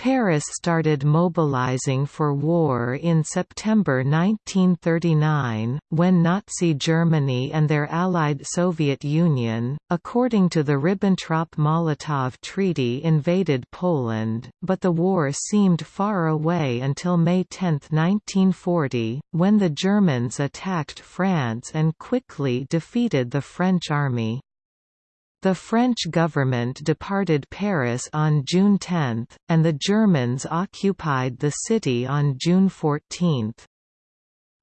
Paris started mobilizing for war in September 1939, when Nazi Germany and their allied Soviet Union, according to the Ribbentrop–Molotov Treaty invaded Poland, but the war seemed far away until May 10, 1940, when the Germans attacked France and quickly defeated the French army. The French government departed Paris on June 10, and the Germans occupied the city on June 14.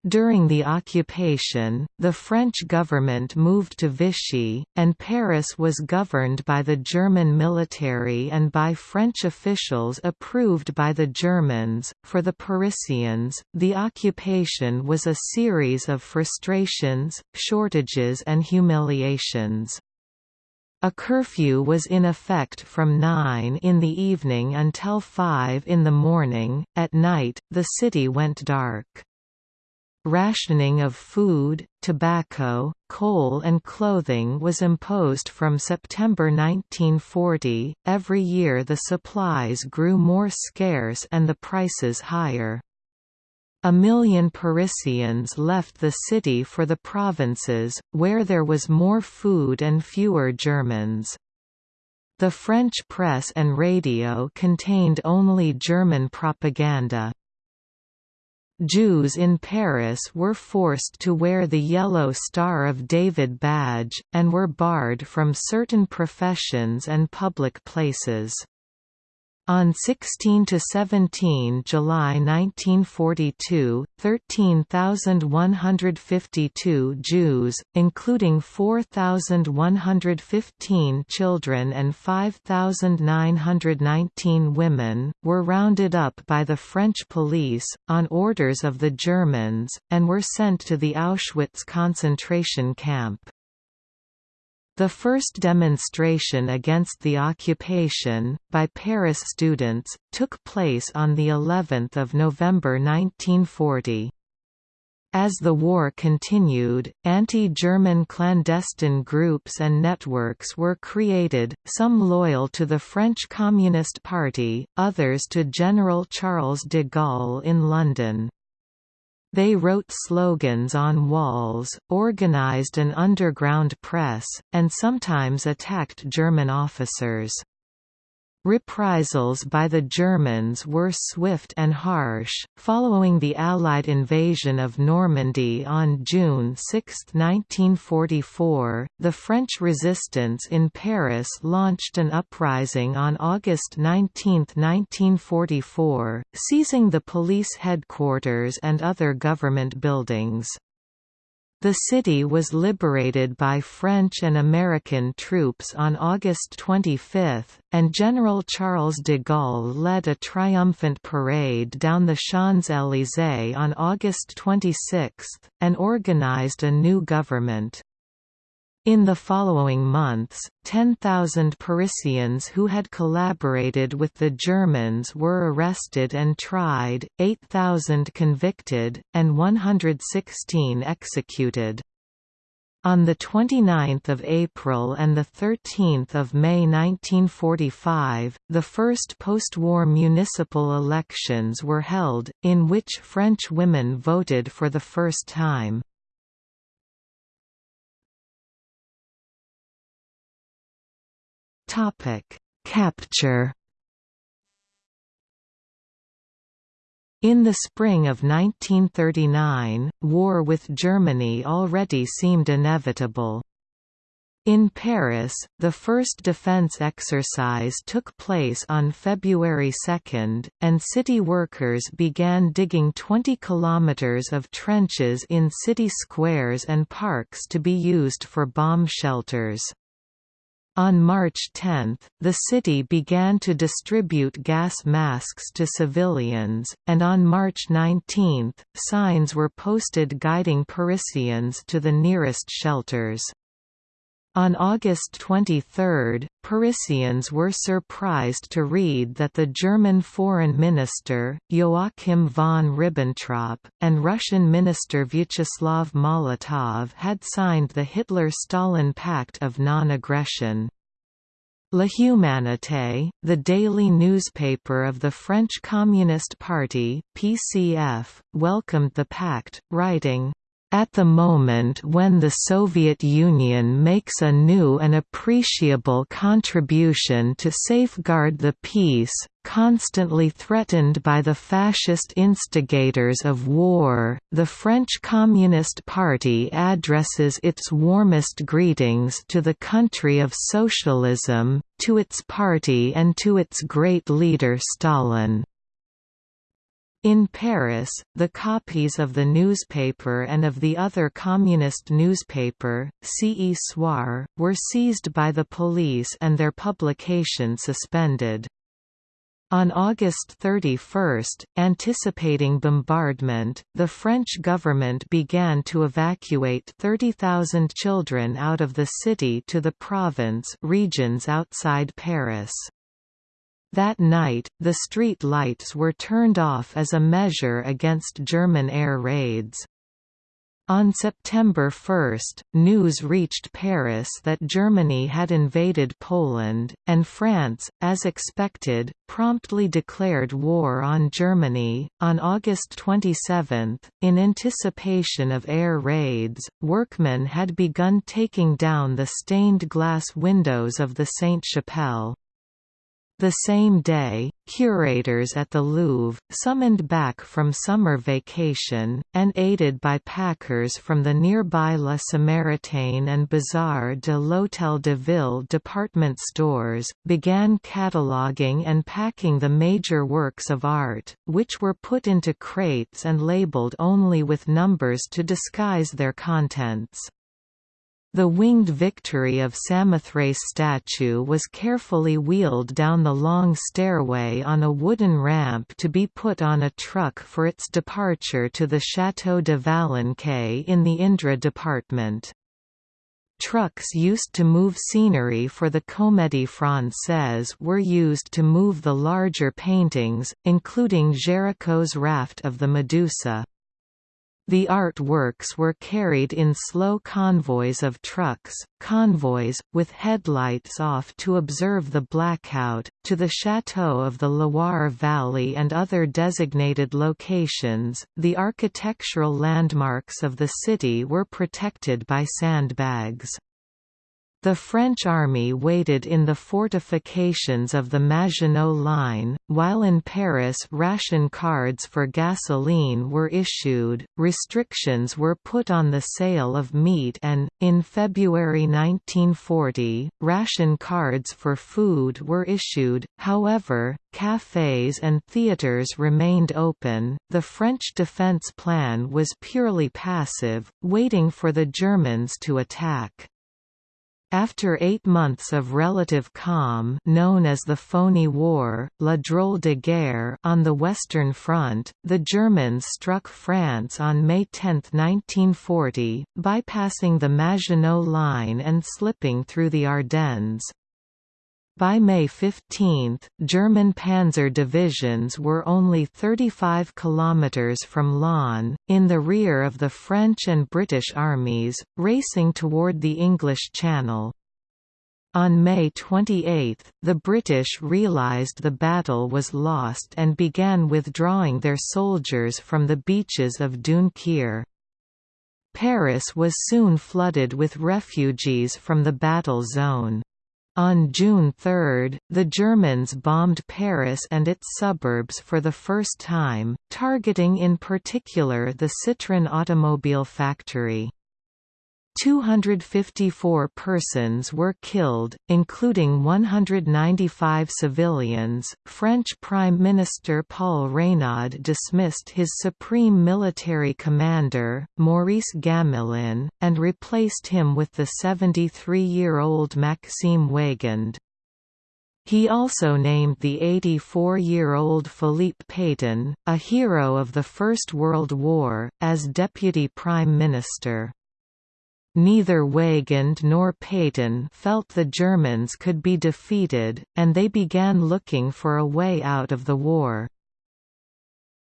During the occupation, the French government moved to Vichy, and Paris was governed by the German military and by French officials approved by the Germans. For the Parisians, the occupation was a series of frustrations, shortages, and humiliations. A curfew was in effect from 9 in the evening until 5 in the morning. At night, the city went dark. Rationing of food, tobacco, coal, and clothing was imposed from September 1940. Every year the supplies grew more scarce and the prices higher. A million Parisians left the city for the provinces, where there was more food and fewer Germans. The French press and radio contained only German propaganda. Jews in Paris were forced to wear the Yellow Star of David badge, and were barred from certain professions and public places. On 16 to 17 July 1942, 13,152 Jews, including 4,115 children and 5,919 women, were rounded up by the French police, on orders of the Germans, and were sent to the Auschwitz concentration camp. The first demonstration against the occupation, by Paris students, took place on the 11th of November 1940. As the war continued, anti-German clandestine groups and networks were created, some loyal to the French Communist Party, others to General Charles de Gaulle in London. They wrote slogans on walls, organized an underground press, and sometimes attacked German officers. Reprisals by the Germans were swift and harsh. Following the Allied invasion of Normandy on June 6, 1944, the French resistance in Paris launched an uprising on August 19, 1944, seizing the police headquarters and other government buildings. The city was liberated by French and American troops on August 25, and General Charles de Gaulle led a triumphant parade down the Champs-Élysées on August 26, and organized a new government. In the following months, 10,000 Parisians who had collaborated with the Germans were arrested and tried, 8,000 convicted, and 116 executed. On 29 April and 13 May 1945, the first post-war municipal elections were held, in which French women voted for the first time. Topic: Capture. In the spring of 1939, war with Germany already seemed inevitable. In Paris, the first defense exercise took place on February 2, and city workers began digging 20 kilometers of trenches in city squares and parks to be used for bomb shelters. On March 10, the city began to distribute gas masks to civilians, and on March 19, signs were posted guiding Parisians to the nearest shelters. On August 23, Parisians were surprised to read that the German Foreign Minister, Joachim von Ribbentrop, and Russian Minister Vyacheslav Molotov had signed the Hitler–Stalin Pact of Non-Aggression. La Humanité, the daily newspaper of the French Communist Party (PCF), welcomed the pact, writing, at the moment when the Soviet Union makes a new and appreciable contribution to safeguard the peace, constantly threatened by the fascist instigators of war, the French Communist Party addresses its warmest greetings to the country of socialism, to its party and to its great leader Stalin. In Paris, the copies of the newspaper and of the other communist newspaper, Ce Soir, were seized by the police and their publication suspended. On August 31, anticipating bombardment, the French government began to evacuate 30,000 children out of the city to the province regions outside Paris. That night, the street lights were turned off as a measure against German air raids. On September 1, news reached Paris that Germany had invaded Poland, and France, as expected, promptly declared war on Germany. On August 27, in anticipation of air raids, workmen had begun taking down the stained glass windows of the Sainte-Chapelle. The same day, curators at the Louvre, summoned back from summer vacation, and aided by packers from the nearby La Samaritaine and Bazar de l'Hôtel de Ville department stores, began cataloguing and packing the major works of art, which were put into crates and labeled only with numbers to disguise their contents. The winged Victory of Samothrace statue was carefully wheeled down the long stairway on a wooden ramp to be put on a truck for its departure to the Château de Valençay in the Indre department. Trucks used to move scenery for the Comédie Française were used to move the larger paintings, including Géricault's Raft of the Medusa. The artworks were carried in slow convoys of trucks, convoys, with headlights off to observe the blackout, to the chateau of the Loire Valley and other designated locations. The architectural landmarks of the city were protected by sandbags. The French army waited in the fortifications of the Maginot Line, while in Paris ration cards for gasoline were issued, restrictions were put on the sale of meat and, in February 1940, ration cards for food were issued, however, cafes and theaters remained open. The French defense plan was purely passive, waiting for the Germans to attack. After eight months of relative calm known as the Phony War, La Drôle de Guerre on the Western Front, the Germans struck France on May 10, 1940, bypassing the Maginot Line and slipping through the Ardennes. By May 15, German panzer divisions were only 35 kilometers from Laon, in the rear of the French and British armies, racing toward the English Channel. On May 28, the British realised the battle was lost and began withdrawing their soldiers from the beaches of Dunkerque. Paris was soon flooded with refugees from the battle zone. On June 3, the Germans bombed Paris and its suburbs for the first time, targeting in particular the Citroën automobile factory. 254 persons were killed, including 195 civilians. French Prime Minister Paul Reynaud dismissed his supreme military commander, Maurice Gamelin, and replaced him with the 73 year old Maxime Weygand. He also named the 84-year-old Philippe Pétain, a hero of the First World War, as deputy prime minister. Neither Weygand nor Pétain felt the Germans could be defeated, and they began looking for a way out of the war.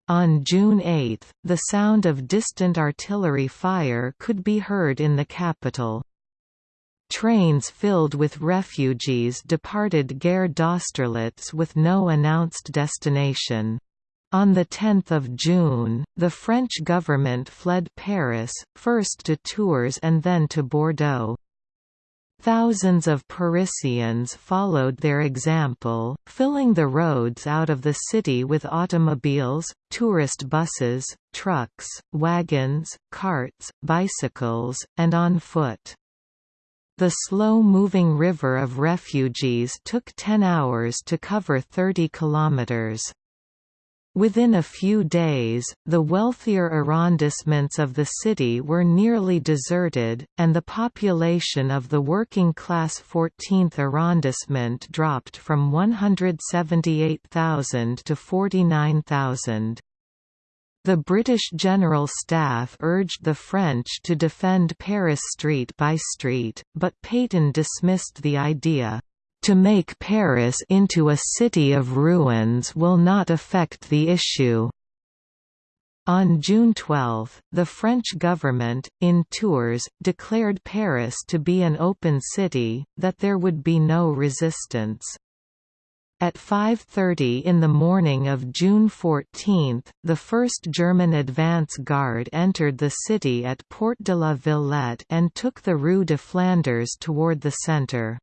On June 8, the sound of distant artillery fire could be heard in the capital. Trains filled with refugees departed Gare d'Austerlitz with no announced destination. On 10 June, the French government fled Paris, first to Tours and then to Bordeaux. Thousands of Parisians followed their example, filling the roads out of the city with automobiles, tourist buses, trucks, wagons, carts, bicycles, and on foot. The slow-moving river of refugees took 10 hours to cover 30 kilometers. Within a few days, the wealthier arrondissements of the city were nearly deserted, and the population of the working-class 14th arrondissement dropped from 178,000 to 49,000. The British General Staff urged the French to defend Paris street by street, but Pétain dismissed the idea. To make Paris into a city of ruins will not affect the issue. On June 12, the French government, in Tours, declared Paris to be an open city, that there would be no resistance. At 5.30 in the morning of June 14, the 1st German advance guard entered the city at Porte de la Villette and took the Rue de Flanders toward the centre.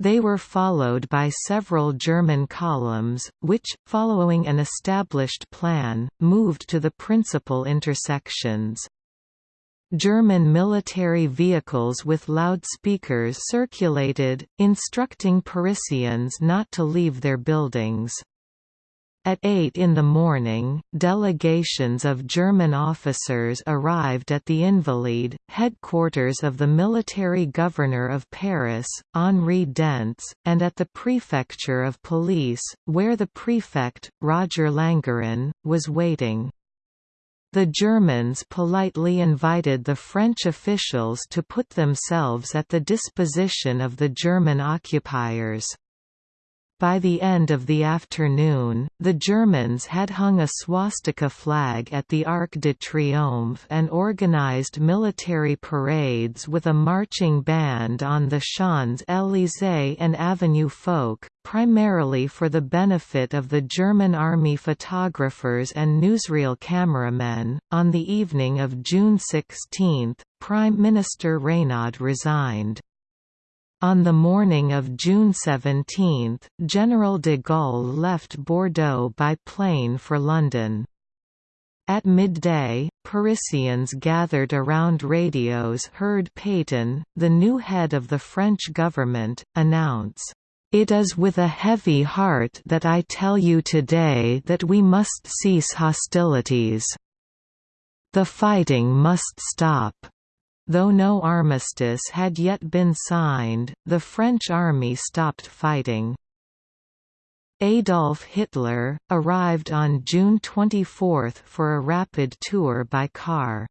They were followed by several German columns, which, following an established plan, moved to the principal intersections. German military vehicles with loudspeakers circulated, instructing Parisians not to leave their buildings. At 8 in the morning, delegations of German officers arrived at the Invalides, headquarters of the military governor of Paris, Henri Dentz, and at the prefecture of police, where the prefect, Roger Langeron, was waiting. The Germans politely invited the French officials to put themselves at the disposition of the German occupiers. By the end of the afternoon, the Germans had hung a swastika flag at the Arc de Triomphe and organized military parades with a marching band on the Champs-Élysées and Avenue Foch, primarily for the benefit of the German army photographers and newsreel cameramen. On the evening of June 16, Prime Minister Reynaud resigned. On the morning of June 17, General de Gaulle left Bordeaux by plane for London. At midday, Parisians gathered around radios heard Pétain, the new head of the French government, announce, "...it is with a heavy heart that I tell you today that we must cease hostilities. The fighting must stop." Though no armistice had yet been signed, the French army stopped fighting. Adolf Hitler, arrived on June 24 for a rapid tour by car.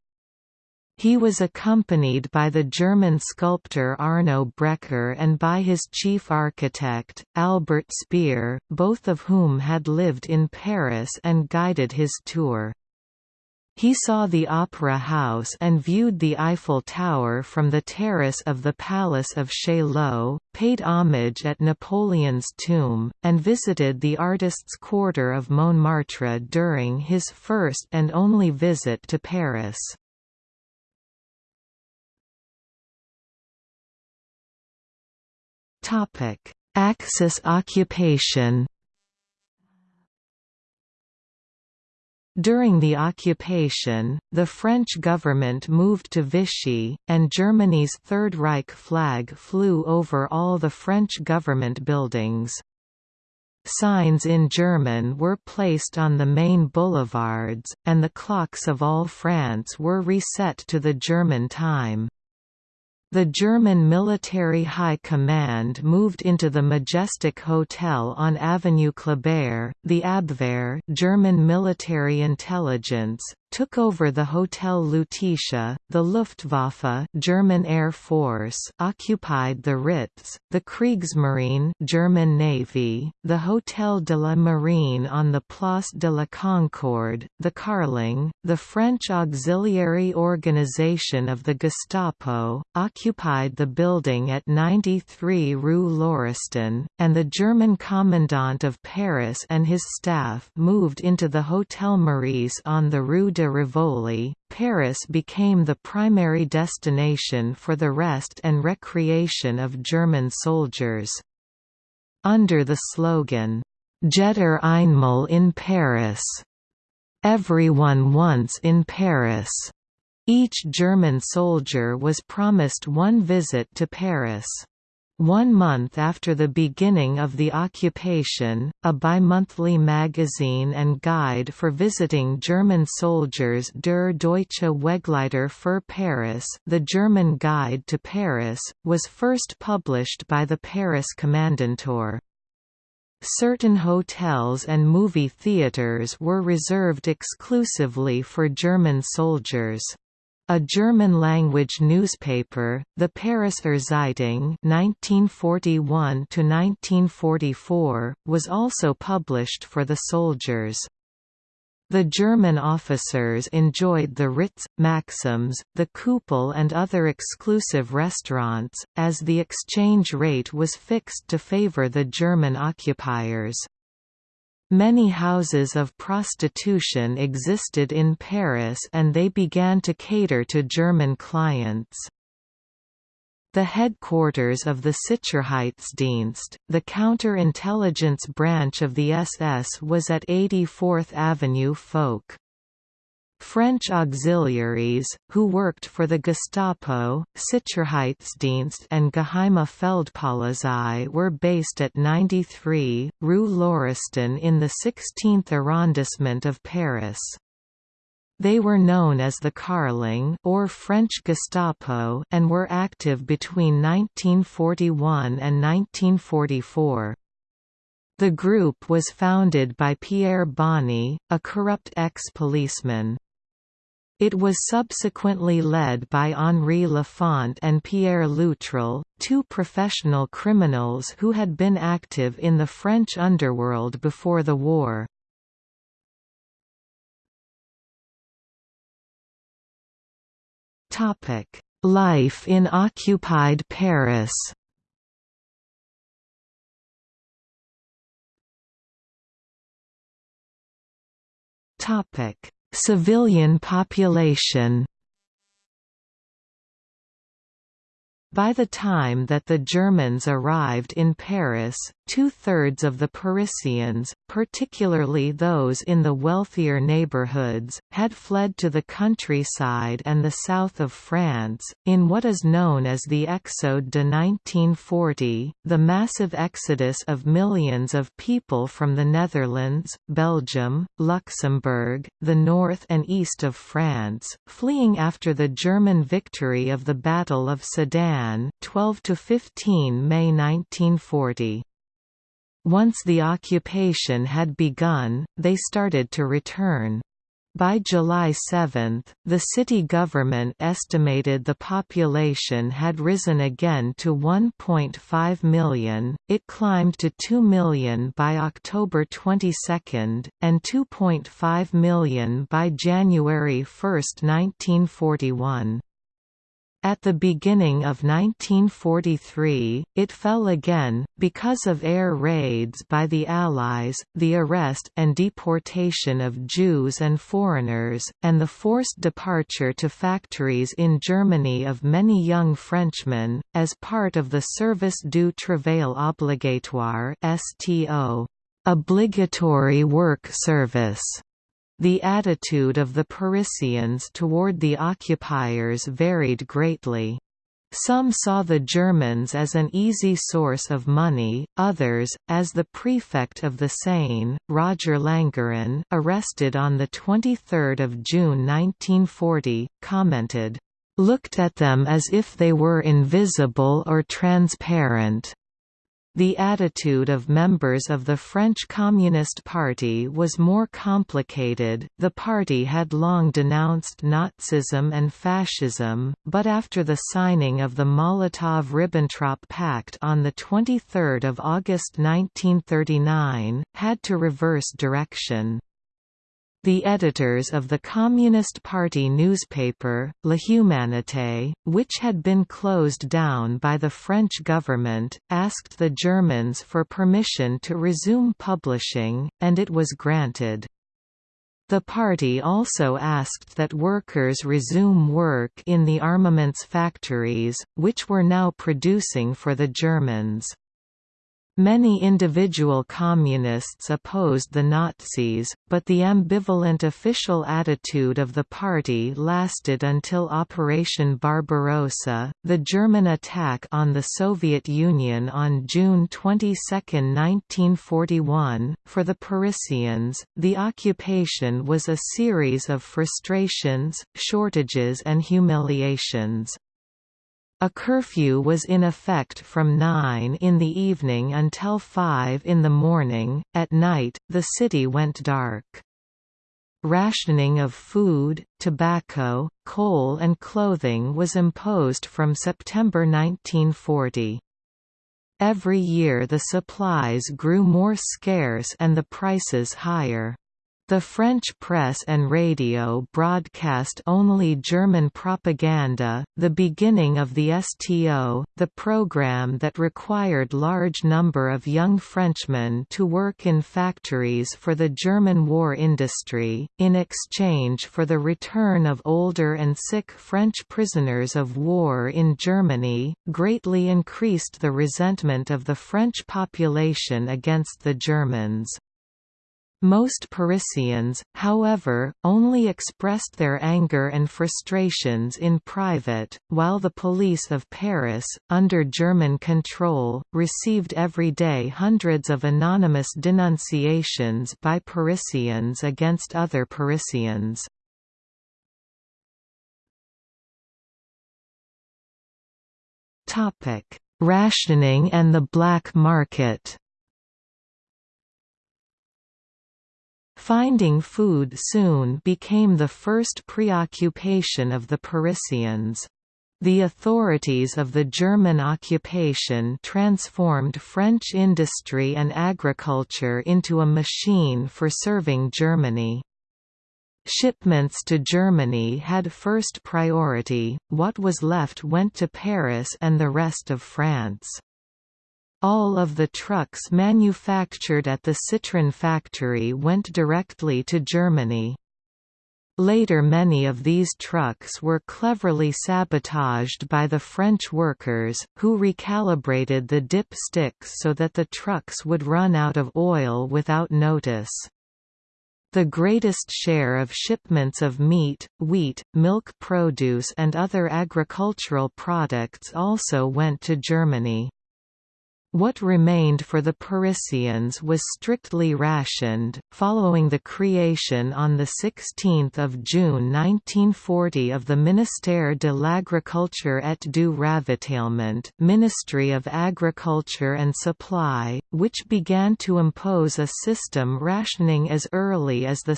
He was accompanied by the German sculptor Arno Breker and by his chief architect, Albert Speer, both of whom had lived in Paris and guided his tour. He saw the Opera House and viewed the Eiffel Tower from the terrace of the Palace of Chaillot, paid homage at Napoleon's tomb, and visited the artists' quarter of Montmartre during his first and only visit to Paris. Axis occupation During the occupation, the French government moved to Vichy, and Germany's Third Reich flag flew over all the French government buildings. Signs in German were placed on the main boulevards, and the clocks of all France were reset to the German time. The German Military High Command moved into the Majestic Hotel on Avenue Kléber. The Abwehr, German military intelligence, took over the Hotel Lutetia, the Luftwaffe German Air Force occupied the Ritz, the Kriegsmarine German Navy, the Hotel de la Marine on the Place de la Concorde, the Carlingue, the French Auxiliary Organization of the Gestapo, occupied the building at 93 Rue Lauriston, and the German Commandant of Paris and his staff moved into the Hotel Meurice on the Rue de Rivoli. Paris became the primary destination for the rest and recreation of German soldiers. Under the slogan, Jeder einmal in Paris, everyone once in Paris, each German soldier was promised one visit to Paris. One month after the beginning of the occupation, a bimonthly magazine and guide for visiting German soldiers Der Deutsche Wegleiter für Paris the German Guide to Paris, was first published by the Paris Kommandantur. Certain hotels and movie theaters were reserved exclusively for German soldiers. A German-language newspaper, the Pariser Zeitung (1941–1944), was also published for the soldiers. The German officers enjoyed the Ritz, Maxims, the Kuppel and other exclusive restaurants, as the exchange rate was fixed to favor the German occupiers. Many houses of prostitution existed in Paris and they began to cater to German clients. The headquarters of the Sicherheitsdienst, the counter-intelligence branch of the SS was at 84th Avenue Foch. French auxiliaries, who worked for the Gestapo, Sicherheitsdienst and Geheime Feldpolizei were based at 93, Rue Lauriston in the 16th arrondissement of Paris. They were known as the Carlingue or French Gestapo and were active between 1941 and 1944. The group was founded by Pierre Bonny, a corrupt ex-policeman. It was subsequently led by Henri Lafont and Pierre Loutrel, two professional criminals who had been active in the French underworld before the war. Life in occupied Paris Topic Civilian population By the time that the Germans arrived in Paris, two-thirds of the Parisians, particularly those in the wealthier neighborhoods, had fled to the countryside and the south of France. In what is known as the Exode de 1940, the massive exodus of millions of people from the Netherlands, Belgium, Luxembourg, the north and east of France, fleeing after the German victory of the Battle of Sedan 12 to 15 May 1940. Once the occupation had begun, they started to return. By July 7, the city government estimated the population had risen again to 1.5 million, it climbed to 2 million by October 22, and 2.5 million by January 1, 1941. At the beginning of 1943, it fell again, because of air raids by the Allies, the arrest and deportation of Jews and foreigners, and the forced departure to factories in Germany of many young Frenchmen, as part of the Service du Travail Obligatoire obligatory work service the attitude of the Parisians toward the occupiers varied greatly. Some saw the Germans as an easy source of money, others, as the prefect of the Seine, Roger Langeron arrested on 23 June 1940, commented, "...looked at them as if they were invisible or transparent." The attitude of members of the French Communist Party was more complicated. The party had long denounced Nazism and fascism, but after the signing of the Molotov-Ribbentrop Pact on the 23rd of August 1939, had to reverse direction. The editors of the Communist Party newspaper, La Humanité, which had been closed down by the French government, asked the Germans for permission to resume publishing, and it was granted. The party also asked that workers resume work in the armaments factories, which were now producing for the Germans. Many individual communists opposed the Nazis, but the ambivalent official attitude of the party lasted until Operation Barbarossa, the German attack on the Soviet Union on June 22, 1941. For the Parisians, the occupation was a series of frustrations, shortages and humiliations. A curfew was in effect from 9 in the evening until 5 in the morning. At night, the city went dark. Rationing of food, tobacco, coal and clothing was imposed from September 1940. Every year the supplies grew more scarce and the prices higher. The French press and radio broadcast only German propaganda. The beginning of the STO, the program that required large number of young Frenchmen to work in factories for the German war industry, in exchange for the return of older and sick French prisoners of war in Germany, greatly increased the resentment of the French population against the Germans. Most Parisians, however, only expressed their anger and frustrations in private, while the police of Paris, under German control, received every day hundreds of anonymous denunciations by Parisians against other Parisians. Rationing and the black market Finding food soon became the first preoccupation of the Parisians. The authorities of the German occupation transformed French industry and agriculture into a machine for serving Germany. Shipments to Germany had first priority, what was left went to Paris and the rest of France. All of the trucks manufactured at the Citroën factory went directly to Germany. Later many of these trucks were cleverly sabotaged by the French workers, who recalibrated the dip sticks so that the trucks would run out of oil without notice. The greatest share of shipments of meat, wheat, milk produce and other agricultural products also went to Germany. What remained for the Parisians was strictly rationed. Following the creation on 16 June 1940 of the Ministère de l'Agriculture et du Ravitaillement Ministry of Agriculture and Supply, which began to impose a system rationing as early as 2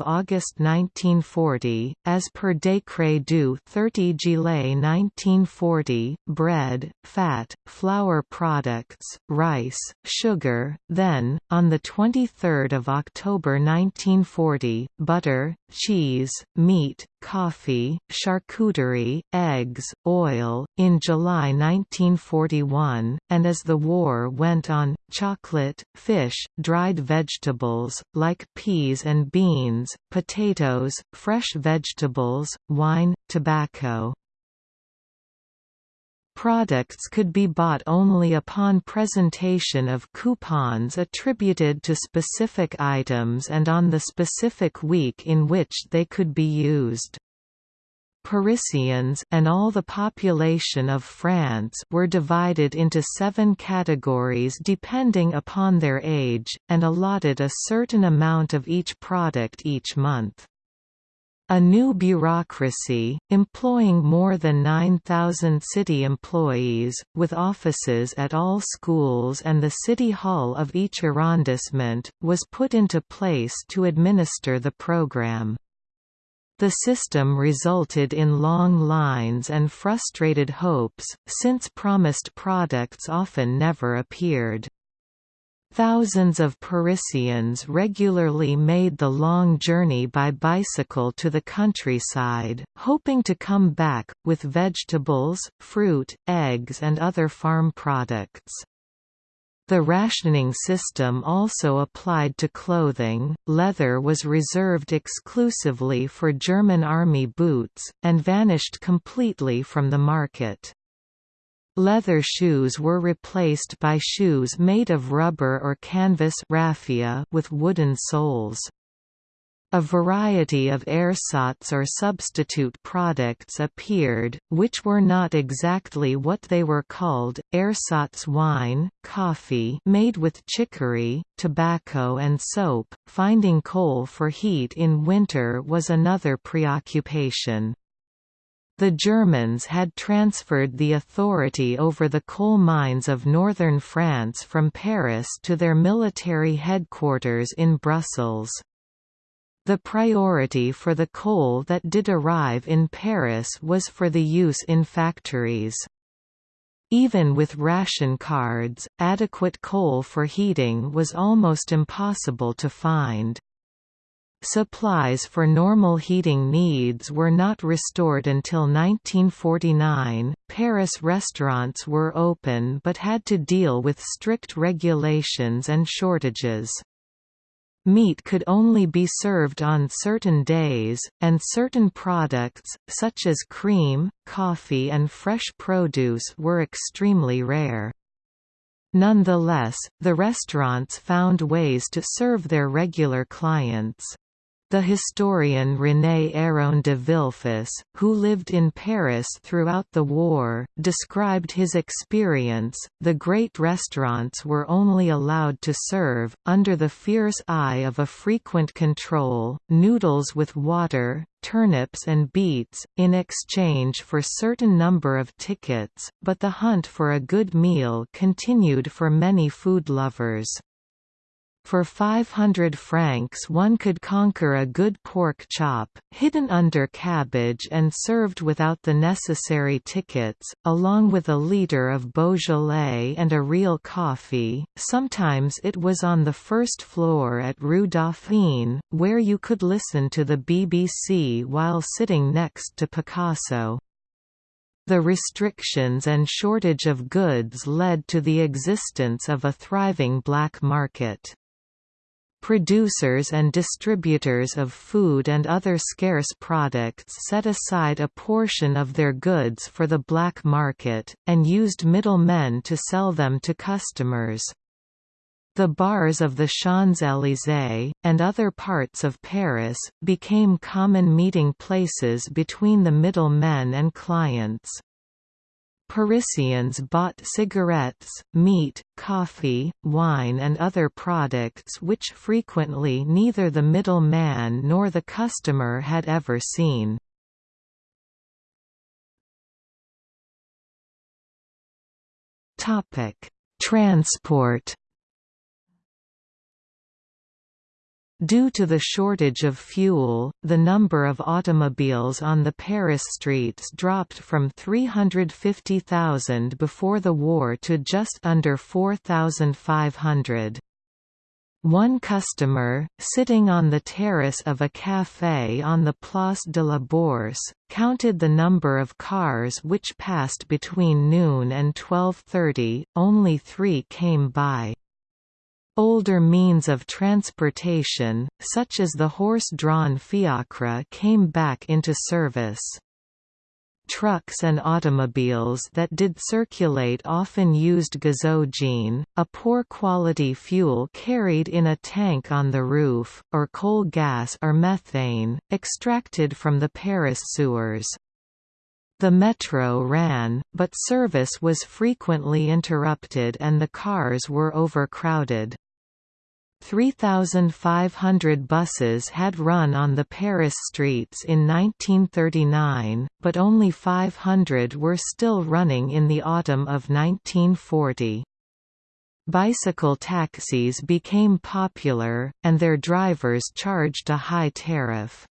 August 1940, as per Décret du 30 Juillet 1940, bread, fat, flour products products, rice, sugar, then, on 23 October 1940, butter, cheese, meat, coffee, charcuterie, eggs, oil, in July 1941, and as the war went on, chocolate, fish, dried vegetables, like peas and beans, potatoes, fresh vegetables, wine, tobacco, Products could be bought only upon presentation of coupons attributed to specific items and on the specific week in which they could be used. Parisians and all the population of France were divided into seven categories depending upon their age, and allotted a certain amount of each product each month. A new bureaucracy, employing more than 9,000 city employees, with offices at all schools and the city hall of each arrondissement, was put into place to administer the program. The system resulted in long lines and frustrated hopes, since promised products often never appeared. Thousands of Parisians regularly made the long journey by bicycle to the countryside, hoping to come back, with vegetables, fruit, eggs and other farm products. The rationing system also applied to clothing, leather was reserved exclusively for German army boots, and vanished completely from the market. Leather shoes were replaced by shoes made of rubber or canvas raffia with wooden soles. A variety of ersatz or substitute products appeared, which were not exactly what they were called, ersatz wine, coffee made with chicory, tobacco and soap. Finding coal for heat in winter was another preoccupation. The Germans had transferred the authority over the coal mines of northern France from Paris to their military headquarters in Brussels. The priority for the coal that did arrive in Paris was for the use in factories. Even with ration cards, adequate coal for heating was almost impossible to find. Supplies for normal heating needs were not restored until 1949. Paris restaurants were open but had to deal with strict regulations and shortages. Meat could only be served on certain days, and certain products, such as cream, coffee and fresh produce were extremely rare. Nonetheless, the restaurants found ways to serve their regular clients. The historian René Héron de Villefosse, who lived in Paris throughout the war, described his experience. The great restaurants were only allowed to serve, under the fierce eye of a frequent control, noodles with water, turnips and beets, in exchange for certain number of tickets, but the hunt for a good meal continued for many food lovers. For 500 francs one could conquer a good pork chop, hidden under cabbage and served without the necessary tickets, along with a litre of Beaujolais and a real coffee. Sometimes it was on the first floor at Rue Dauphine, where you could listen to the BBC while sitting next to Picasso. The restrictions and shortage of goods led to the existence of a thriving black market. Producers and distributors of food and other scarce products set aside a portion of their goods for the black market, and used middlemen to sell them to customers. The bars of the Champs-Élysées, and other parts of Paris, became common meeting places between the middlemen and clients. Parisians bought cigarettes, meat, coffee, wine and other products which frequently neither the middle man nor the customer had ever seen. Transport Due to the shortage of fuel, the number of automobiles on the Paris streets dropped from 350,000 before the war to just under 4,500. One customer, sitting on the terrace of a café on the Place de la Bourse, counted the number of cars which passed between noon and 12.30, only three came by. Older means of transportation, such as the horse-drawn fiacre came back into service. Trucks and automobiles that did circulate often used gazogene, a poor quality fuel carried in a tank on the roof, or coal gas or methane, extracted from the Paris sewers. The metro ran, but service was frequently interrupted and the cars were overcrowded. 3,500 buses had run on the Paris streets in 1939, but only 500 were still running in the autumn of 1940. Bicycle taxis became popular, and their drivers charged a high tariff.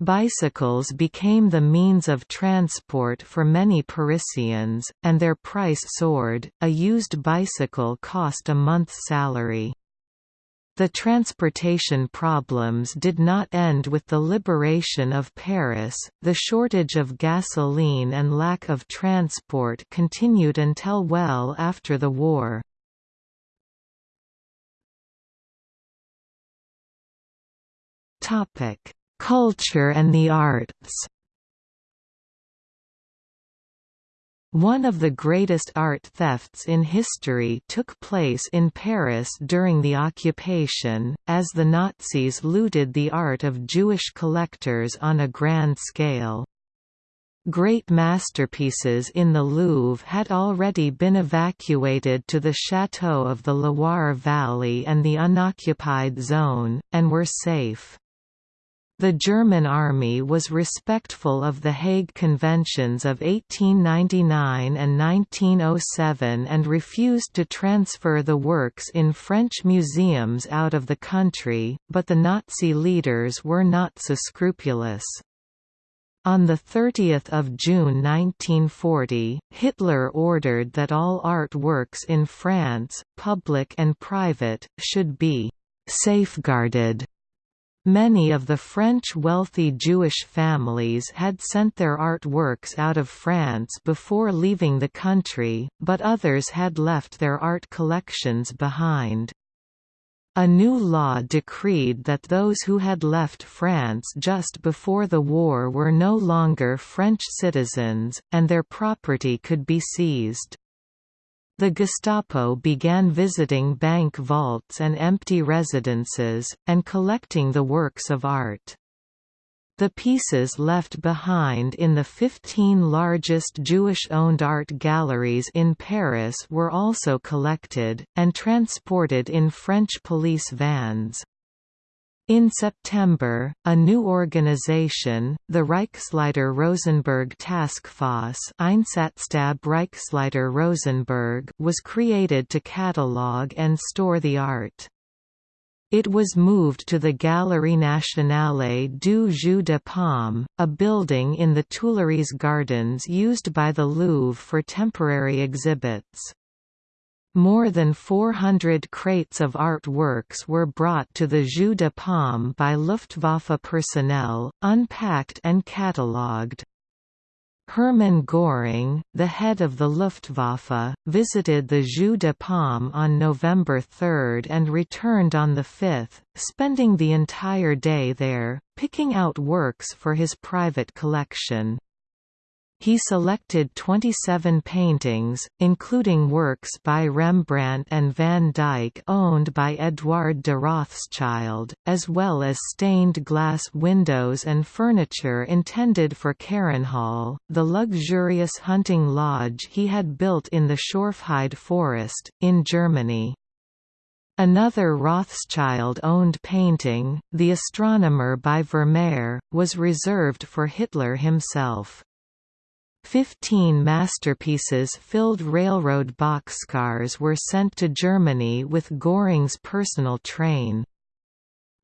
Bicycles became the means of transport for many Parisians, and their price soared, a used bicycle cost a month's salary. The transportation problems did not end with the liberation of Paris, the shortage of gasoline and lack of transport continued until well after the war. Culture and the arts One of the greatest art thefts in history took place in Paris during the occupation, as the Nazis looted the art of Jewish collectors on a grand scale. Great masterpieces in the Louvre had already been evacuated to the Château of the Loire Valley and the unoccupied zone, and were safe. The German army was respectful of the Hague Conventions of 1899 and 1907 and refused to transfer the works in French museums out of the country, but the Nazi leaders were not so scrupulous. On 30 June 1940, Hitler ordered that all art works in France, public and private, should be «safeguarded» Many of the French wealthy Jewish families had sent their artworks out of France before leaving the country, but others had left their art collections behind. A new law decreed that those who had left France just before the war were no longer French citizens, and their property could be seized. The Gestapo began visiting bank vaults and empty residences, and collecting the works of art. The pieces left behind in the 15 largest Jewish-owned art galleries in Paris were also collected, and transported in French police vans. In September, a new organization, the Reichsleiter Rosenberg Taskforce Einsatzstab Reichsleiter Rosenberg was created to catalogue and store the art. It was moved to the Galerie Nationale du Jeu de Paume, a building in the Tuileries Gardens used by the Louvre for temporary exhibits. More than 400 crates of artworks were brought to the Jeu de Paume by Luftwaffe personnel, unpacked and catalogued. Hermann Göring, the head of the Luftwaffe, visited the Jeu de Paume on November 3 and returned on the 5, spending the entire day there, picking out works for his private collection. He selected 27 paintings, including works by Rembrandt and Van Dyck owned by Eduard de Rothschild, as well as stained glass windows and furniture intended for Carinhall, the luxurious hunting lodge he had built in the Schorfheide forest, in Germany. Another Rothschild-owned painting, The Astronomer by Vermeer, was reserved for Hitler himself. Fifteen masterpieces-filled railroad boxcars were sent to Germany with Göring's personal train.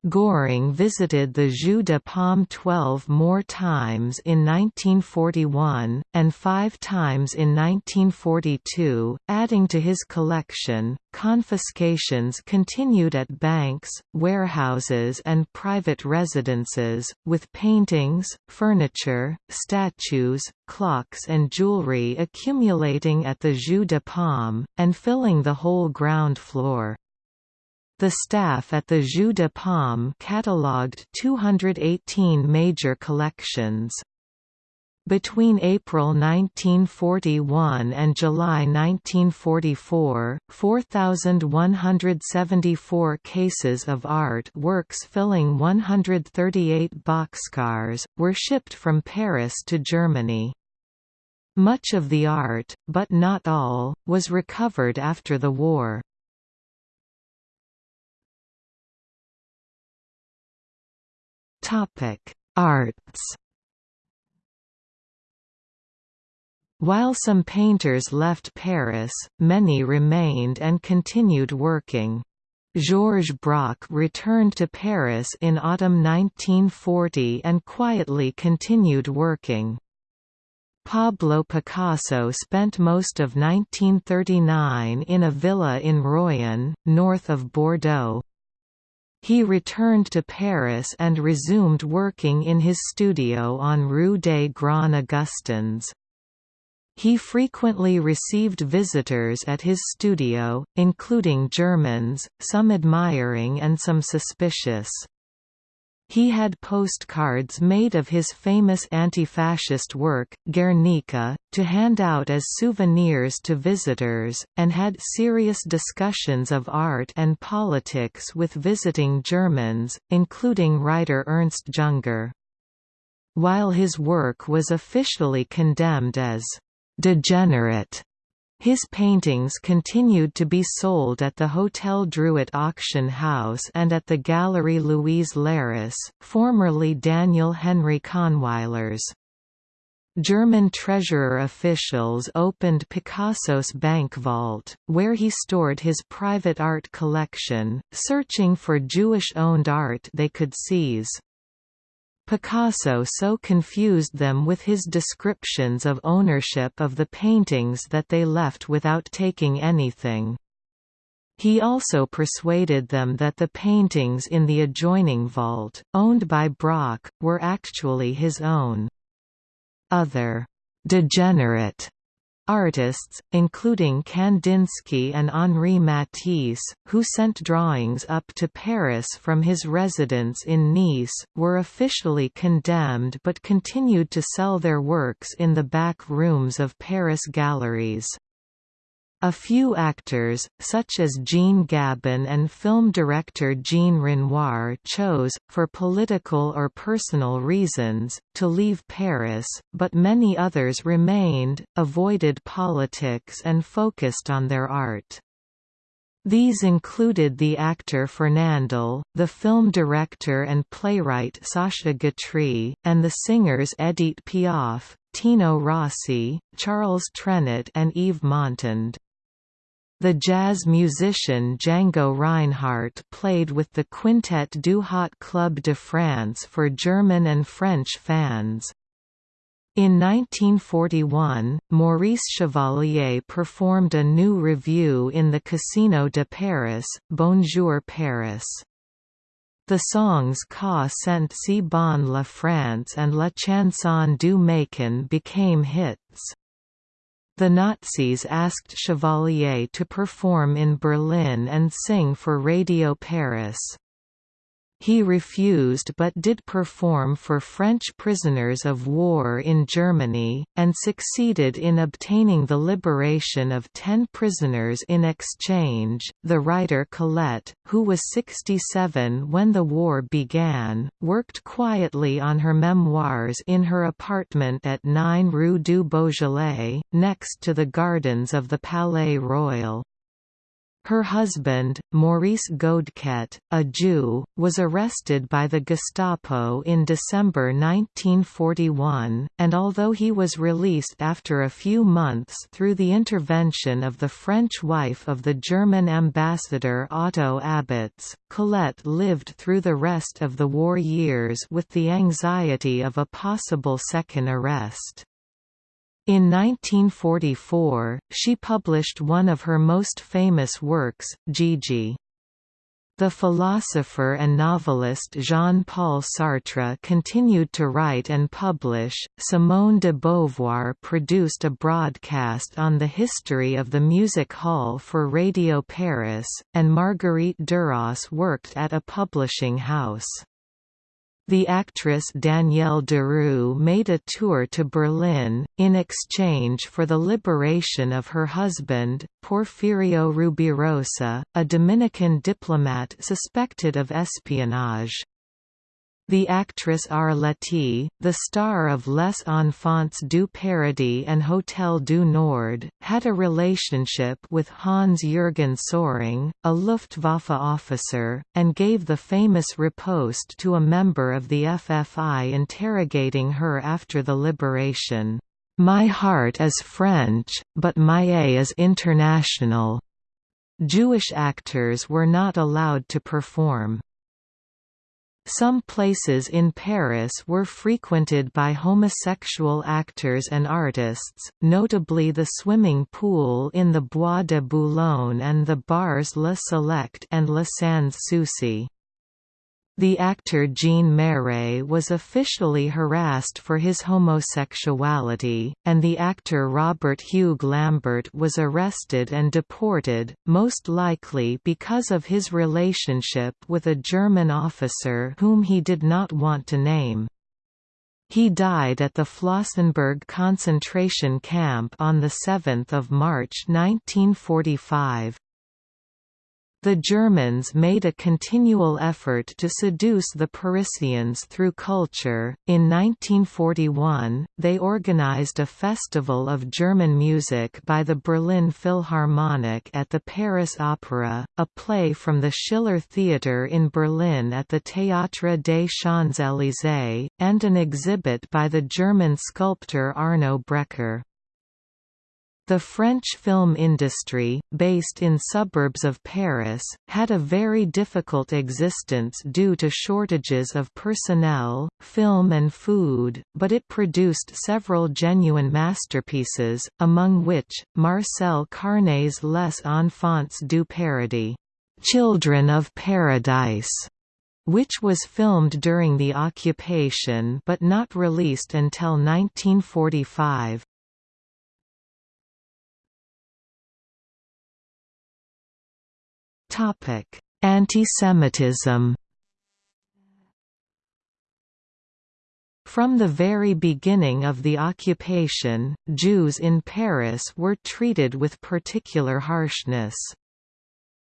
Göring visited the Jeu de Paume 12 more times in 1941, and five times in 1942, adding to his collection. Confiscations continued at banks, warehouses, and private residences, with paintings, furniture, statues, clocks, and jewelry accumulating at the Jeu de Paume, and filling the whole ground floor. The staff at the Jeu de Paume catalogued 218 major collections. Between April 1941 and July 1944, 4,174 cases of art works filling 138 boxcars, were shipped from Paris to Germany. Much of the art, but not all, was recovered after the war. Arts While some painters left Paris, many remained and continued working. Georges Braque returned to Paris in autumn 1940 and quietly continued working. Pablo Picasso spent most of 1939 in a villa in Royan, north of Bordeaux. He returned to Paris and resumed working in his studio on Rue des Grands Augustins. He frequently received visitors at his studio, including Germans, some admiring and some suspicious. He had postcards made of his famous anti-fascist work, Guernica, to hand out as souvenirs to visitors, and had serious discussions of art and politics with visiting Germans, including writer Ernst Junger. While his work was officially condemned as degenerate. His paintings continued to be sold at the Hotel Drouot auction house and at the Galerie Louise Leiris, formerly Daniel Henry Kahnweiler's. German treasurer officials opened Picasso's bank vault, where he stored his private art collection, searching for Jewish-owned art they could seize. Picasso so confused them with his descriptions of ownership of the paintings that they left without taking anything. He also persuaded them that the paintings in the adjoining vault, owned by Braque, were actually his own. Other degenerate Artists, including Kandinsky and Henri Matisse, who sent drawings up to Paris from his residence in Nice, were officially condemned but continued to sell their works in the back rooms of Paris galleries. A few actors, such as Jean Gabin and film director Jean Renoir chose, for political or personal reasons, to leave Paris, but many others remained, avoided politics and focused on their art. These included the actor Fernandel, the film director and playwright Sacha Guitry, and the singers Edith Piaf, Tino Rossi, Charles Trenet and Yves Montand. The jazz musician Django Reinhardt played with the Quintet du Hot Club de France for German and French fans. In 1941, Maurice Chevalier performed a new revue in the Casino de Paris, Bonjour Paris. The songs Ca sent si bon la France and La chanson du Macon became hits. The Nazis asked Chevalier to perform in Berlin and sing for Radio Paris. He refused but did perform for French prisoners of war in Germany, and succeeded in obtaining the liberation of ten prisoners in exchange. The writer Colette, who was 67 when the war began, worked quietly on her memoirs in her apartment at 9 Rue du Beaujolais, next to the gardens of the Palais Royal. Her husband, Maurice Goudeket, a Jew, was arrested by the Gestapo in December 1941, and although he was released after a few months through the intervention of the French wife of the German ambassador Otto Abetz, Colette lived through the rest of the war years with the anxiety of a possible second arrest. In 1944, she published one of her most famous works, Gigi. The philosopher and novelist Jean-Paul Sartre continued to write and publish. Simone de Beauvoir produced a broadcast on the history of the music hall for Radio Paris, and Marguerite Duras worked at a publishing house. The actress Danielle Darrieux made a tour to Berlin, in exchange for the liberation of her husband, Porfirio Rubirosa, a Dominican diplomat suspected of espionage. The actress Arletty, the star of Les Enfants du Paradis and Hôtel du Nord, had a relationship with Hans-Jürgen Soehring, a Luftwaffe officer, and gave the famous riposte to a member of the FFI interrogating her after the liberation, "'My heart is French, but my A is international." Jewish actors were not allowed to perform. Some places in Paris were frequented by homosexual actors and artists, notably the swimming pool in the Bois de Boulogne and the bars Le Select and Le Sans Souci. The actor Jean Marais was officially harassed for his homosexuality, and the actor Robert-Hugues Lambert was arrested and deported, most likely because of his relationship with a German officer whom he did not want to name. He died at the Flossenbürg concentration camp on 7 March 1945. The Germans made a continual effort to seduce the Parisians through culture. In 1941, they organized a festival of German music by the Berlin Philharmonic at the Paris Opera, a play from the Schiller Theatre in Berlin at the Théâtre des Champs-Élysées, and an exhibit by the German sculptor Arno Breker. The French film industry, based in suburbs of Paris, had a very difficult existence due to shortages of personnel, film and food, but it produced several genuine masterpieces, among which, Marcel Carné's Les Enfants du Paradis, Children of Paradise, which was filmed during the occupation but not released until 1945. Antisemitism From the very beginning of the occupation, Jews in Paris were treated with particular harshness.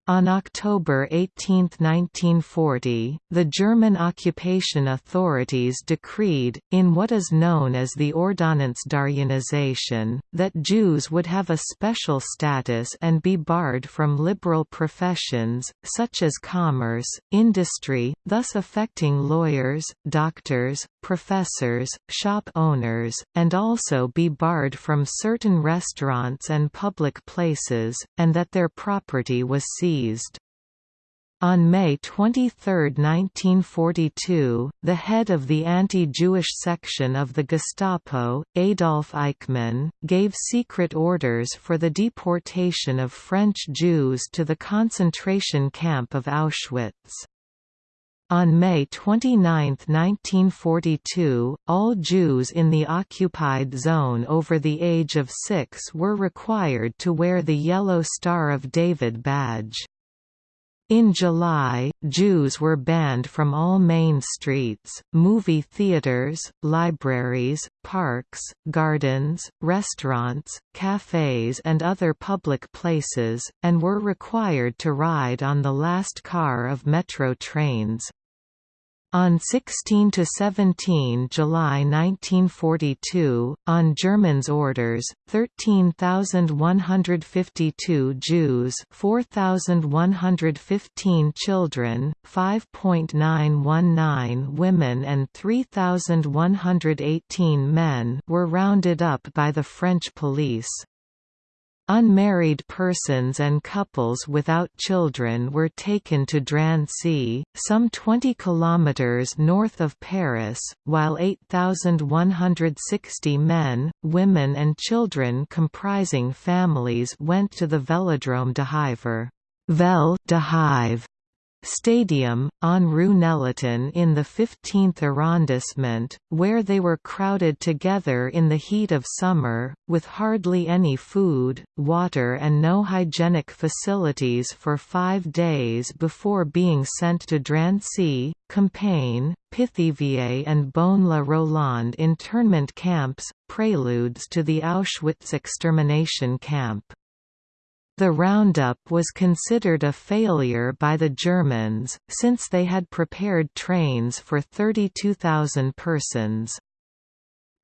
On October 18, 1940, the German occupation authorities decreed, in what is known as the Ordonnanzdarjenization, that Jews would have a special status and be barred from liberal professions, such as commerce, industry, thus affecting lawyers, doctors, professors, shop owners, and also be barred from certain restaurants and public places, and that their property was seized seized. On May 23, 1942, the head of the anti-Jewish section of the Gestapo, Adolf Eichmann, gave secret orders for the deportation of French Jews to the concentration camp of Auschwitz. On May 29, 1942, all Jews in the occupied zone over the age of six were required to wear the Yellow Star of David badge. In July, Jews were banned from all main streets, movie theaters, libraries, parks, gardens, restaurants, cafes and other public places, and were required to ride on the last car of metro trains. On 16 to 17 July 1942, on Germans' orders, 13,152 Jews 4,115 children, 5.919 women and 3,118 men were rounded up by the French police. Unmarried persons and couples without children were taken to Drancy, some 20 kilometers north of Paris, while 8,160 men, women and children comprising families went to the Vélodrome d'Hiver. Vel d'Hive Stadium, on Rue Nélaton in the 15th arrondissement, where they were crowded together in the heat of summer, with hardly any food, water and no hygienic facilities for five days before being sent to Drancy, Compiègne, Pithiviers and Beaune-la-Rolande internment camps, preludes to the Auschwitz extermination camp. The roundup was considered a failure by the Germans, since they had prepared trains for 32,000 persons.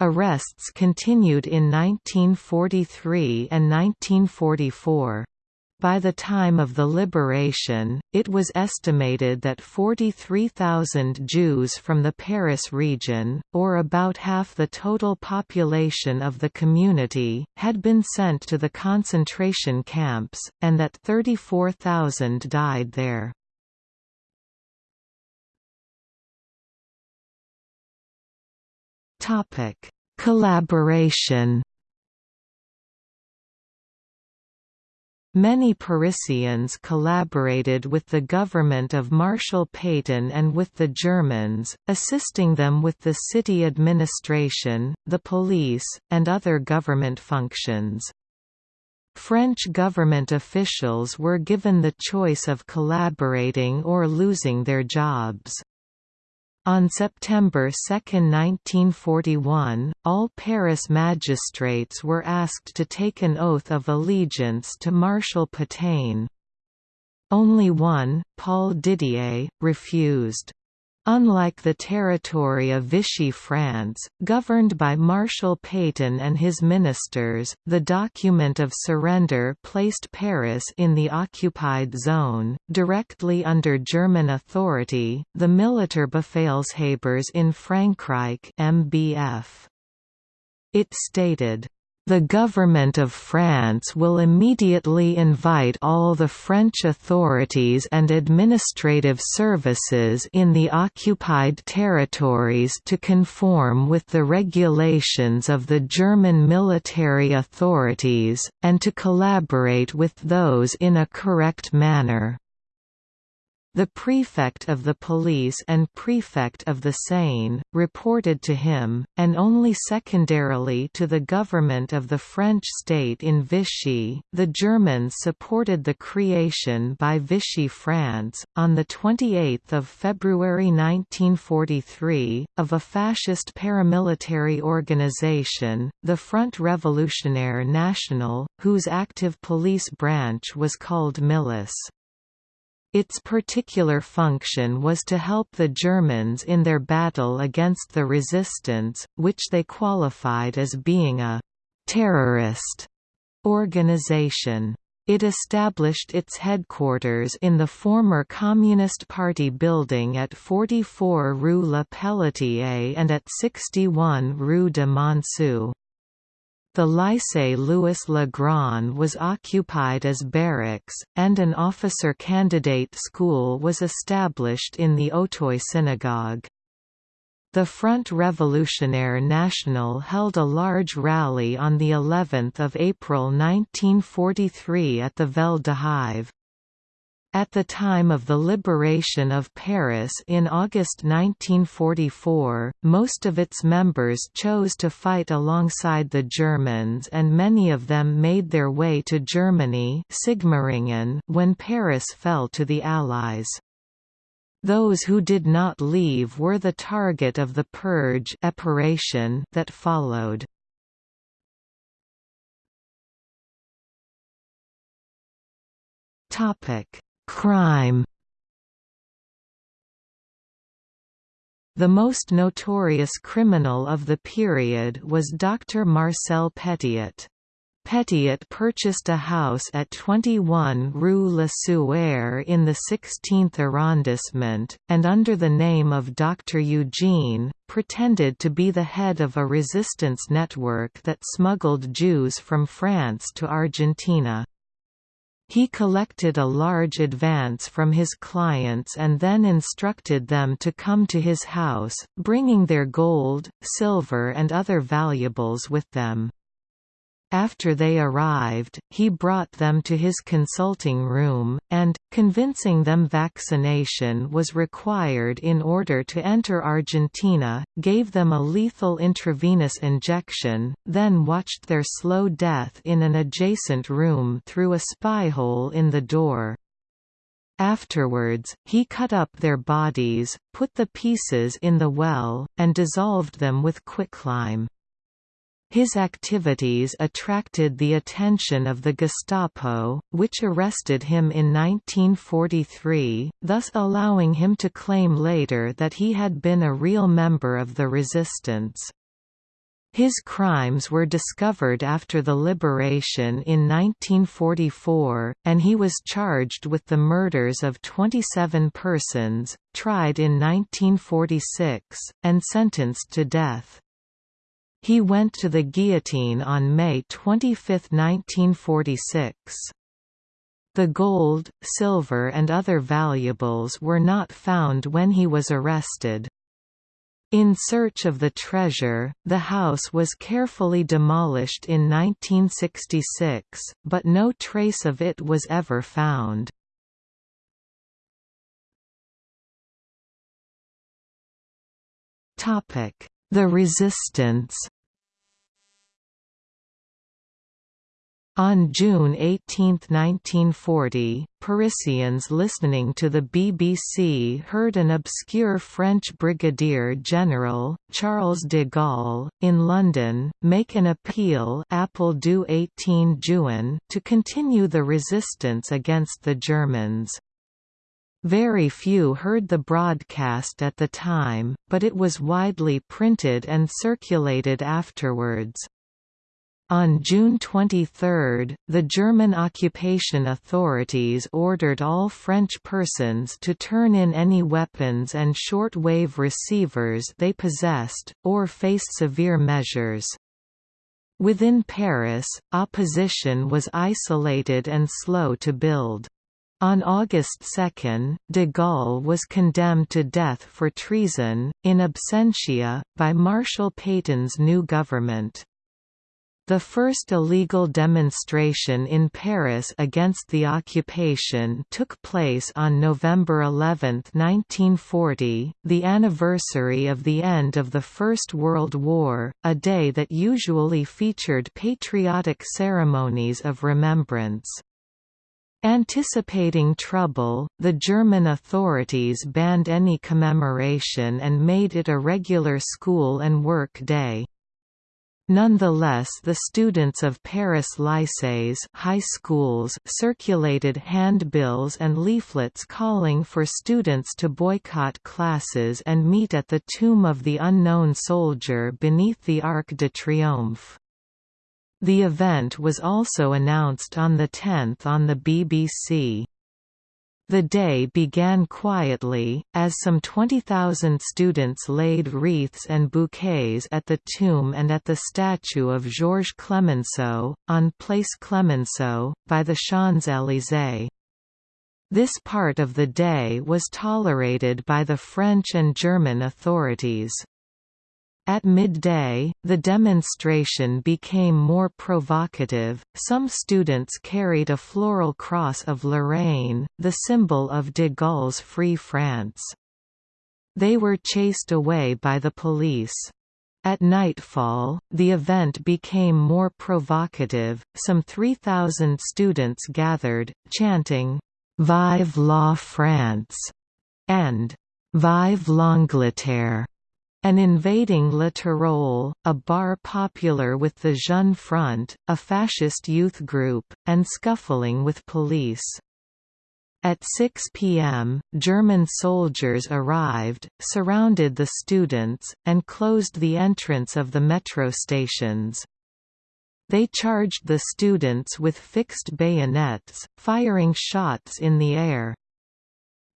Arrests continued in 1943 and 1944. By the time of the liberation, it was estimated that 43,000 Jews from the Paris region, or about half the total population of the community, had been sent to the concentration camps, and that 34,000 died there. Collaboration Many Parisians collaborated with the government of Marshal Pétain and with the Germans, assisting them with the city administration, the police, and other government functions. French government officials were given the choice of collaborating or losing their jobs. On September 2, 1941, all Paris magistrates were asked to take an oath of allegiance to Marshal Pétain. Only one, Paul Didier, refused. Unlike the territory of Vichy France, governed by Marshal Pétain and his ministers, the document of surrender placed Paris in the occupied zone, directly under German authority, the Militarbefehlshabers in Frankreich MBF. It stated, the Government of France will immediately invite all the French authorities and administrative services in the occupied territories to conform with the regulations of the German military authorities, and to collaborate with those in a correct manner. The prefect of the police and prefect of the Seine, reported to him, and only secondarily to the government of the French state in Vichy. The Germans supported the creation by Vichy France, on 28 February 1943, of a fascist paramilitary organization, the Front Révolutionnaire National, whose active police branch was called Milice. Its particular function was to help the Germans in their battle against the resistance, which they qualified as being a «terrorist» organization. It established its headquarters in the former Communist Party building at 44 Rue Le Pelletier and at 61 Rue de Monceau. The Lycée Louis Le Grand was occupied as barracks, and an officer candidate school was established in the Auteuil synagogue. The Front Révolutionnaire National held a large rally on the 11th of April 1943 at the Vel d'Hive. At the time of the liberation of Paris in August 1944, most of its members chose to fight alongside the Germans and many of them made their way to Germany when Paris fell to the Allies. Those who did not leave were the target of the purge that followed. Topic Crime The most notorious criminal of the period was Dr. Marcel Petiot. Petiot purchased a house at 21 Rue Le Sueur in the 16th arrondissement, and under the name of Dr. Eugene, pretended to be the head of a resistance network that smuggled Jews from France to Argentina. He collected a large advance from his clients and then instructed them to come to his house, bringing their gold, silver and other valuables with them. After they arrived, he brought them to his consulting room, and, convincing them vaccination was required in order to enter Argentina, gave them a lethal intravenous injection, then watched their slow death in an adjacent room through a spy-hole in the door. Afterwards, he cut up their bodies, put the pieces in the well, and dissolved them with quicklime. His activities attracted the attention of the Gestapo, which arrested him in 1943, thus allowing him to claim later that he had been a real member of the resistance. His crimes were discovered after the liberation in 1944, and he was charged with the murders of 27 persons, tried in 1946, and sentenced to death. He went to the guillotine on May 25, 1946. The gold, silver and other valuables were not found when he was arrested. In search of the treasure, the house was carefully demolished in 1966, but no trace of it was ever found. The resistance On June 18, 1940, Parisians listening to the BBC heard an obscure French brigadier general, Charles de Gaulle, in London, make an appeal Appel du 18 Juin to continue the resistance against the Germans. Very few heard the broadcast at the time, but it was widely printed and circulated afterwards. On June 23, the German occupation authorities ordered all French persons to turn in any weapons and short-wave receivers they possessed, or face severe measures. Within Paris, opposition was isolated and slow to build. On August 2, de Gaulle was condemned to death for treason, in absentia, by Marshal Pétain's new government. The first illegal demonstration in Paris against the occupation took place on November 11, 1940, the anniversary of the end of the First World War, a day that usually featured patriotic ceremonies of remembrance. Anticipating trouble, the German authorities banned any commemoration and made it a regular school and work day. Nonetheless the students of Paris lycées high schools circulated handbills and leaflets calling for students to boycott classes and meet at the tomb of the unknown soldier beneath the Arc de Triomphe. The event was also announced on the 10th on the BBC. The day began quietly, as some 20,000 students laid wreaths and bouquets at the tomb and at the statue of Georges Clemenceau, on Place Clemenceau, by the Champs-Élysées. This part of the day was tolerated by the French and German authorities. At midday, the demonstration became more provocative. Some students carried a floral cross of Lorraine, the symbol of de Gaulle's Free France. They were chased away by the police. At nightfall, the event became more provocative. Some 3,000 students gathered, chanting, Vive la France! and Vive l'Angleterre! An invading Tyrol, a bar popular with the Jeune Front, a fascist youth group, and scuffling with police. At 6 p.m., German soldiers arrived, surrounded the students, and closed the entrance of the metro stations. They charged the students with fixed bayonets, firing shots in the air.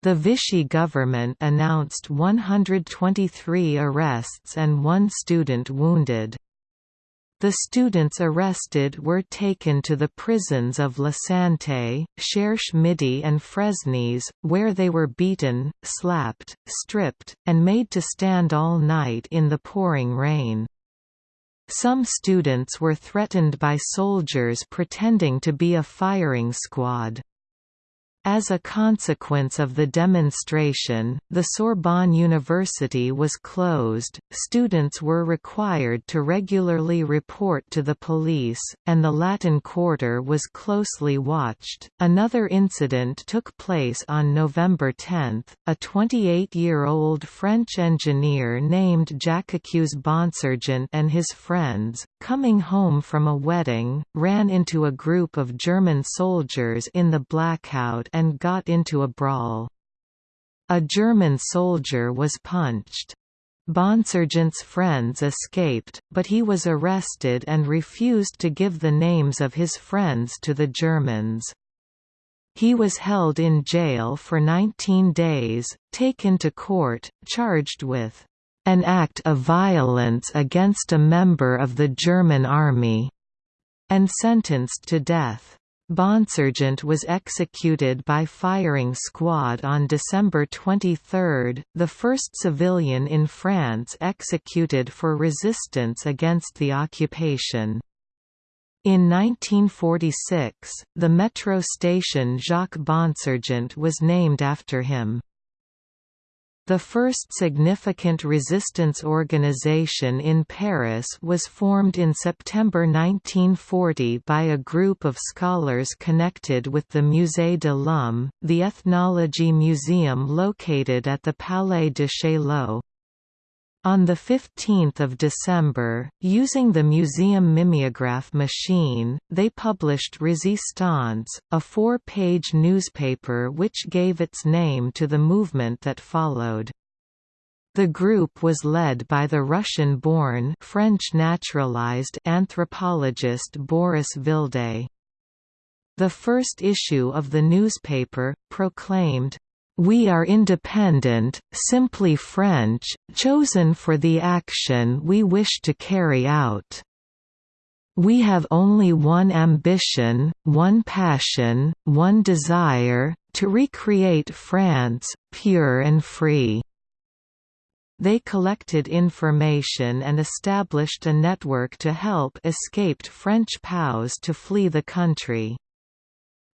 The Vichy government announced 123 arrests and one student wounded. The students arrested were taken to the prisons of La Santé, Cherche Midi and Fresnes, where they were beaten, slapped, stripped, and made to stand all night in the pouring rain. Some students were threatened by soldiers pretending to be a firing squad. As a consequence of the demonstration, the Sorbonne University was closed, students were required to regularly report to the police, and the Latin Quarter was closely watched. Another incident took place on November 10. A 28 year old French engineer named Jacques Bonsergent and his friends, coming home from a wedding, ran into a group of German soldiers in the blackout and got into a brawl. A German soldier was punched. Bonsergent's friends escaped, but he was arrested and refused to give the names of his friends to the Germans. He was held in jail for 19 days, taken to court, charged with an act of violence against a member of the German army, and sentenced to death. Bonsergent was executed by firing squad on December 23, the first civilian in France executed for resistance against the occupation. In 1946, the metro station Jacques Bonsergent was named after him. The first significant resistance organization in Paris was formed in September 1940 by a group of scholars connected with the Musée de l'Homme, the ethnology museum located at the Palais de Chaillot. On 15 December, using the museum mimeograph machine, they published Resistance, a four-page newspaper which gave its name to the movement that followed. The group was led by the Russian-born French naturalized anthropologist Boris Vildé. The first issue of the newspaper, proclaimed, we are independent, simply French, chosen for the action we wish to carry out. We have only one ambition, one passion, one desire, to recreate France, pure and free." They collected information and established a network to help escaped French POWs to flee the country.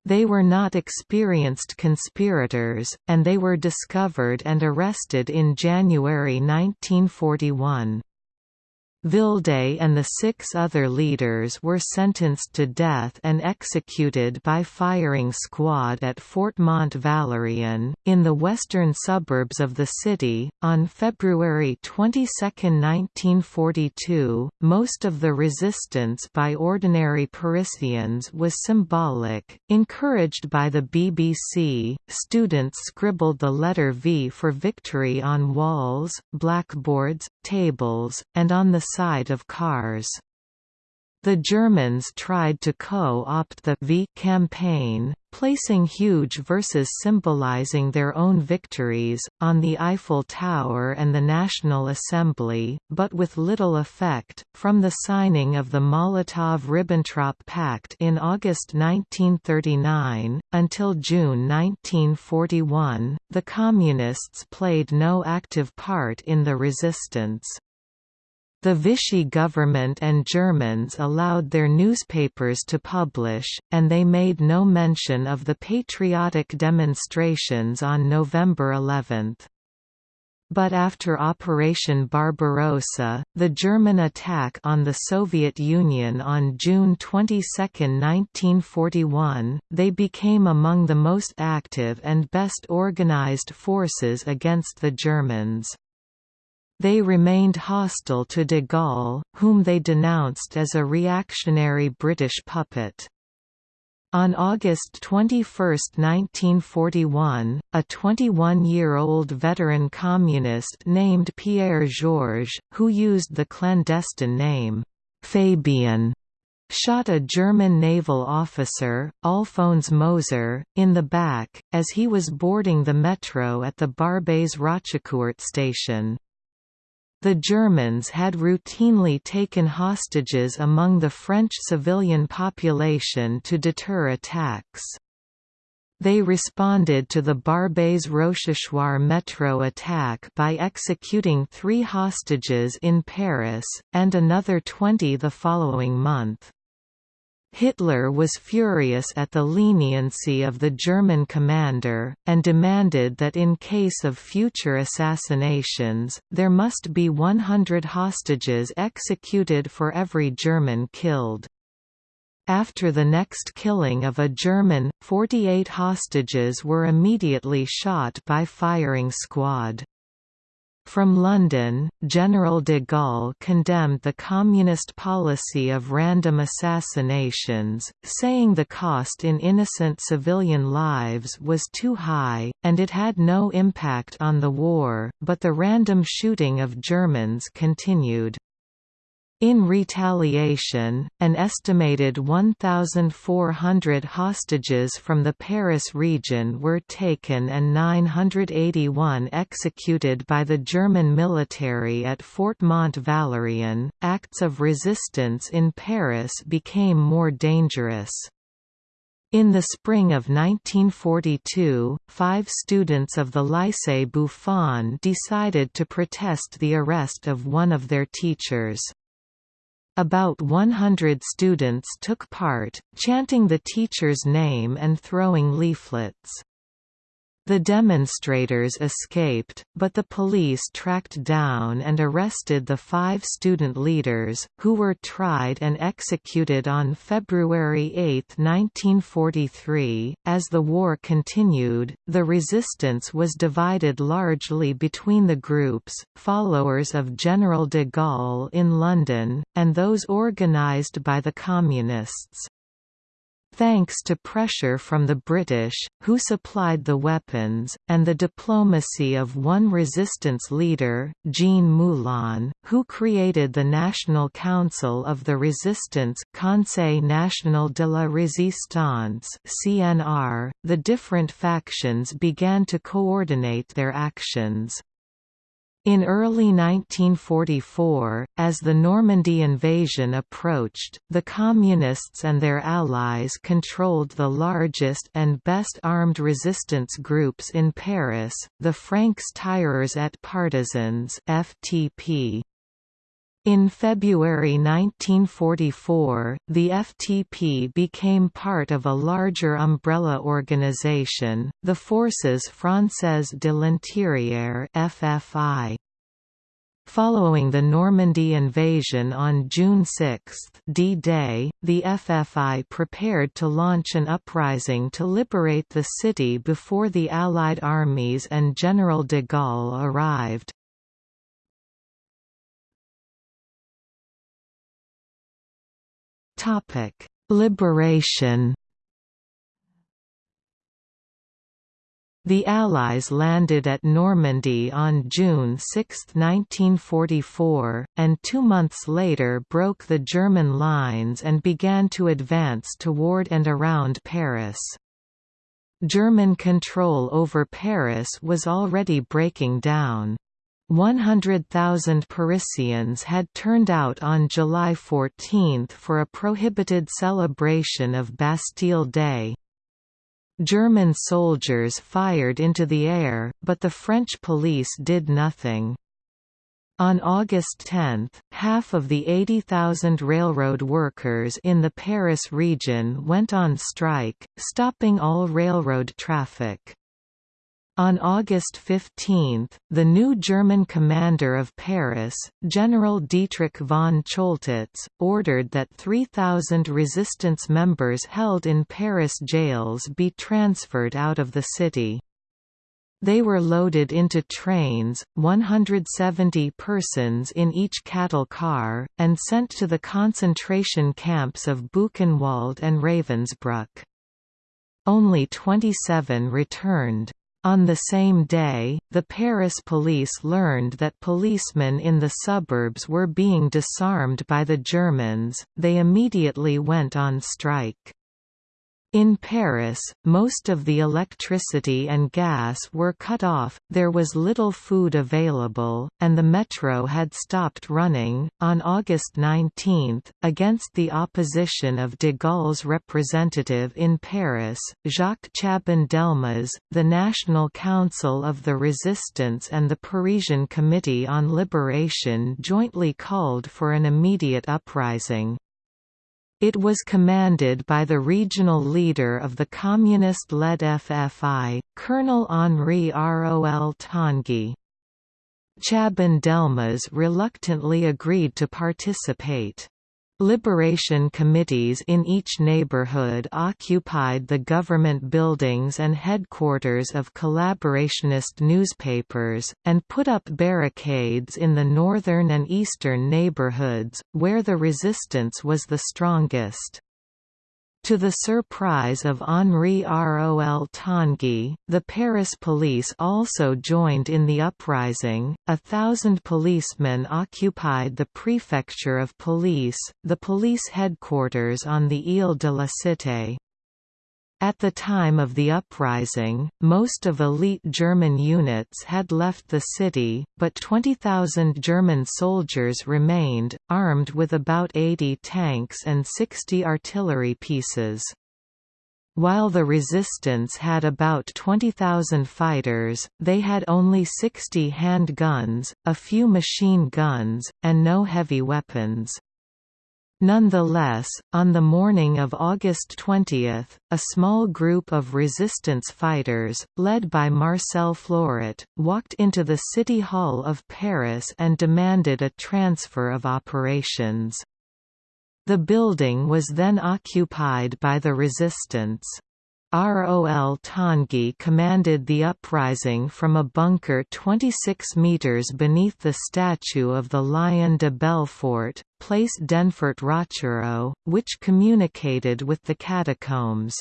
They were not experienced conspirators, and they were discovered and arrested in January 1941. Vildé and the six other leaders were sentenced to death and executed by firing squad at Fort Mont Valérien, in the western suburbs of the city, on February 22, 1942. Most of the resistance by ordinary Parisians was symbolic. Encouraged by the BBC, students scribbled the letter V for victory on walls, blackboards, tables, and on the side of cars. The Germans tried to co-opt the V campaign, placing huge verses symbolizing their own victories, on the Eiffel Tower and the National Assembly, but with little effect. From the signing of the Molotov–Ribbentrop Pact in August 1939, until June 1941, the Communists played no active part in the resistance. The Vichy government and Germans allowed their newspapers to publish, and they made no mention of the patriotic demonstrations on November 11. But after Operation Barbarossa, the German attack on the Soviet Union on June 22, 1941, they became among the most active and best organized forces against the Germans. They remained hostile to de Gaulle, whom they denounced as a reactionary British puppet. On August 21, 1941, a 21-year-old veteran communist named Pierre Georges, who used the clandestine name, Fabien, shot a German naval officer, Alphonse Moser, in the back, as he was boarding the metro at the Barbès Rochechouart station. The Germans had routinely taken hostages among the French civilian population to deter attacks. They responded to the Barbès Rochechouart metro attack by executing three hostages in Paris, and another 20 the following month. Hitler was furious at the leniency of the German commander, and demanded that in case of future assassinations, there must be 100 hostages executed for every German killed. After the next killing of a German, 48 hostages were immediately shot by firing squad. From London, General de Gaulle condemned the Communist policy of random assassinations, saying the cost in innocent civilian lives was too high, and it had no impact on the war, but the random shooting of Germans continued. In retaliation, an estimated 1,400 hostages from the Paris region were taken and 981 executed by the German military at Fort Mont-Valérien. Acts of resistance in Paris became more dangerous. In the spring of 1942, five students of the Lycée Buffon decided to protest the arrest of one of their teachers. About 100 students took part, chanting the teacher's name and throwing leaflets. The demonstrators escaped, but the police tracked down and arrested the five student leaders, who were tried and executed on February 8, 1943. As the war continued, the resistance was divided largely between the groups, followers of General de Gaulle in London, and those organised by the Communists thanks to pressure from the British, who supplied the weapons, and the diplomacy of one resistance leader, Jean Moulin, who created the National Council of the Resistance Conseil National de la Résistance CNR, the different factions began to coordinate their actions. In early 1944, as the Normandy invasion approached, the Communists and their allies controlled the largest and best-armed resistance groups in Paris, the Francs Tireurs et Partisans FTP. In February 1944, the FTP became part of a larger umbrella organization, the Forces Françaises de l'Intérieur (FFI). Following the Normandy invasion on June 6 D-Day, the FFI prepared to launch an uprising to liberate the city before the Allied armies and General de Gaulle arrived. Topic: Liberation. The Allies landed at Normandy on June 6, 1944, and two months later broke the German lines and began to advance toward and around Paris. German control over Paris was already breaking down. 100,000 Parisians had turned out on July 14 for a prohibited celebration of Bastille Day. German soldiers fired into the air, but the French police did nothing. On August 10, half of the 80,000 railroad workers in the Paris region went on strike, stopping all railroad traffic. On August 15, the new German commander of Paris, General Dietrich von Choltitz, ordered that 3,000 resistance members held in Paris jails be transferred out of the city. They were loaded into trains, 170 persons in each cattle car, and sent to the concentration camps of Buchenwald and Ravensbrück. Only 27 returned. On the same day, the Paris police learned that policemen in the suburbs were being disarmed by the Germans, they immediately went on strike. In Paris, most of the electricity and gas were cut off, there was little food available, and the metro had stopped running. On August 19, against the opposition of de Gaulle's representative in Paris, Jacques Chaban-Delmas, the National Council of the Resistance and the Parisian Committee on Liberation jointly called for an immediate uprising. It was commanded by the regional leader of the communist-led FFI, Colonel Henri Rol Tanguy. Chaban-Delmas reluctantly agreed to participate. Liberation committees in each neighborhood occupied the government buildings and headquarters of collaborationist newspapers, and put up barricades in the northern and eastern neighborhoods, where the resistance was the strongest. To the surprise of Henri Rol Tanguy, the Paris police also joined in the uprising. A thousand policemen occupied the prefecture of police, the police headquarters on the Ile de la Cité. At the time of the uprising, most of elite German units had left the city, but 20,000 German soldiers remained, armed with about 80 tanks and 60 artillery pieces. While the resistance had about 20,000 fighters, they had only 60 handguns, a few machine guns, and no heavy weapons. Nonetheless, on the morning of August 20, a small group of resistance fighters, led by Marcel Flouret, walked into the City Hall of Paris and demanded a transfer of operations. The building was then occupied by the resistance. ROL Tanguy commanded the uprising from a bunker 26 metres beneath the statue of the Lion de Belfort, place Denfert Rochereau, which communicated with the catacombs.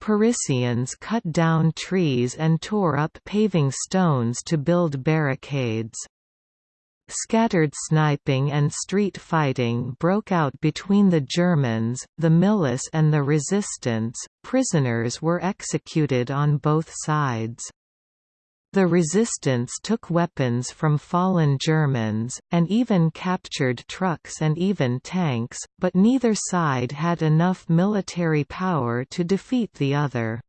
Parisians cut down trees and tore up paving stones to build barricades. Scattered sniping and street fighting broke out between the Germans, the milice and the resistance. Prisoners were executed on both sides. The resistance took weapons from fallen Germans, and even captured trucks and even tanks, but neither side had enough military power to defeat the other.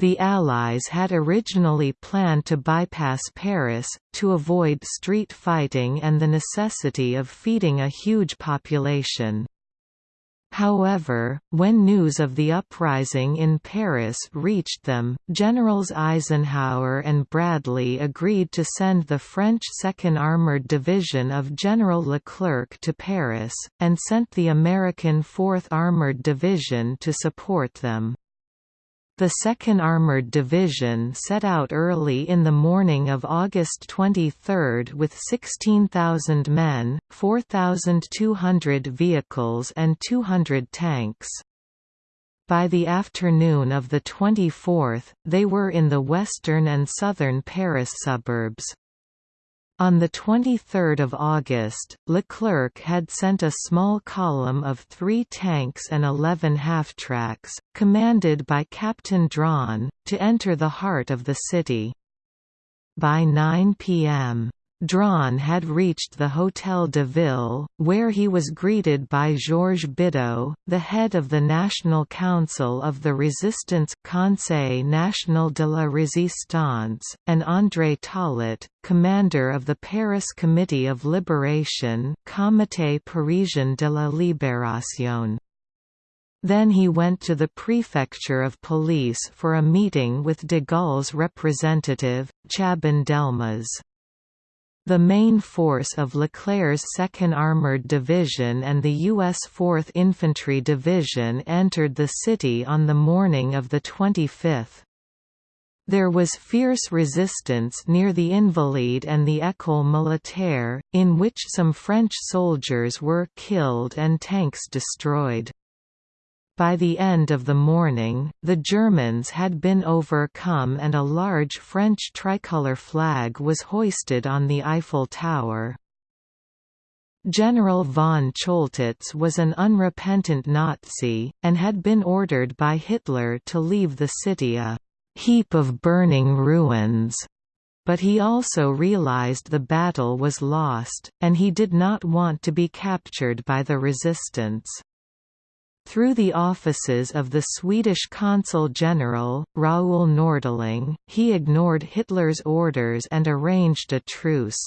The Allies had originally planned to bypass Paris, to avoid street fighting and the necessity of feeding a huge population. However, when news of the uprising in Paris reached them, Generals Eisenhower and Bradley agreed to send the French 2nd Armored Division of General Leclerc to Paris, and sent the American 4th Armored Division to support them. The 2nd Armored Division set out early in the morning of August 23 with 16,000 men, 4,200 vehicles and 200 tanks. By the afternoon of the 24th, they were in the western and southern Paris suburbs. On 23 August, Leclerc had sent a small column of three tanks and 11 half-tracks, commanded by Captain Dronne, to enter the heart of the city. By 9 p.m. Dronne had reached the Hôtel de Ville, where he was greeted by Georges Bidault, the head of the National Council of the Resistance Conseil National de la Résistance, and André Tollet, commander of the Paris Committee of Liberation Comité Parisien de la Libération. Then he went to the prefecture of police for a meeting with de Gaulle's representative, Chaban-Delmas. The main force of Leclerc's 2nd Armored Division and the U.S. 4th Infantry Division entered the city on the morning of the 25th. There was fierce resistance near the Invalides and the École Militaire, in which some French soldiers were killed and tanks destroyed. By the end of the morning, the Germans had been overcome and a large French tricolour flag was hoisted on the Eiffel Tower. General von Choltitz was an unrepentant Nazi, and had been ordered by Hitler to leave the city a «heap of burning ruins», but he also realized the battle was lost, and he did not want to be captured by the resistance. Through the offices of the Swedish Consul General, Raoul Nordling, he ignored Hitler's orders and arranged a truce.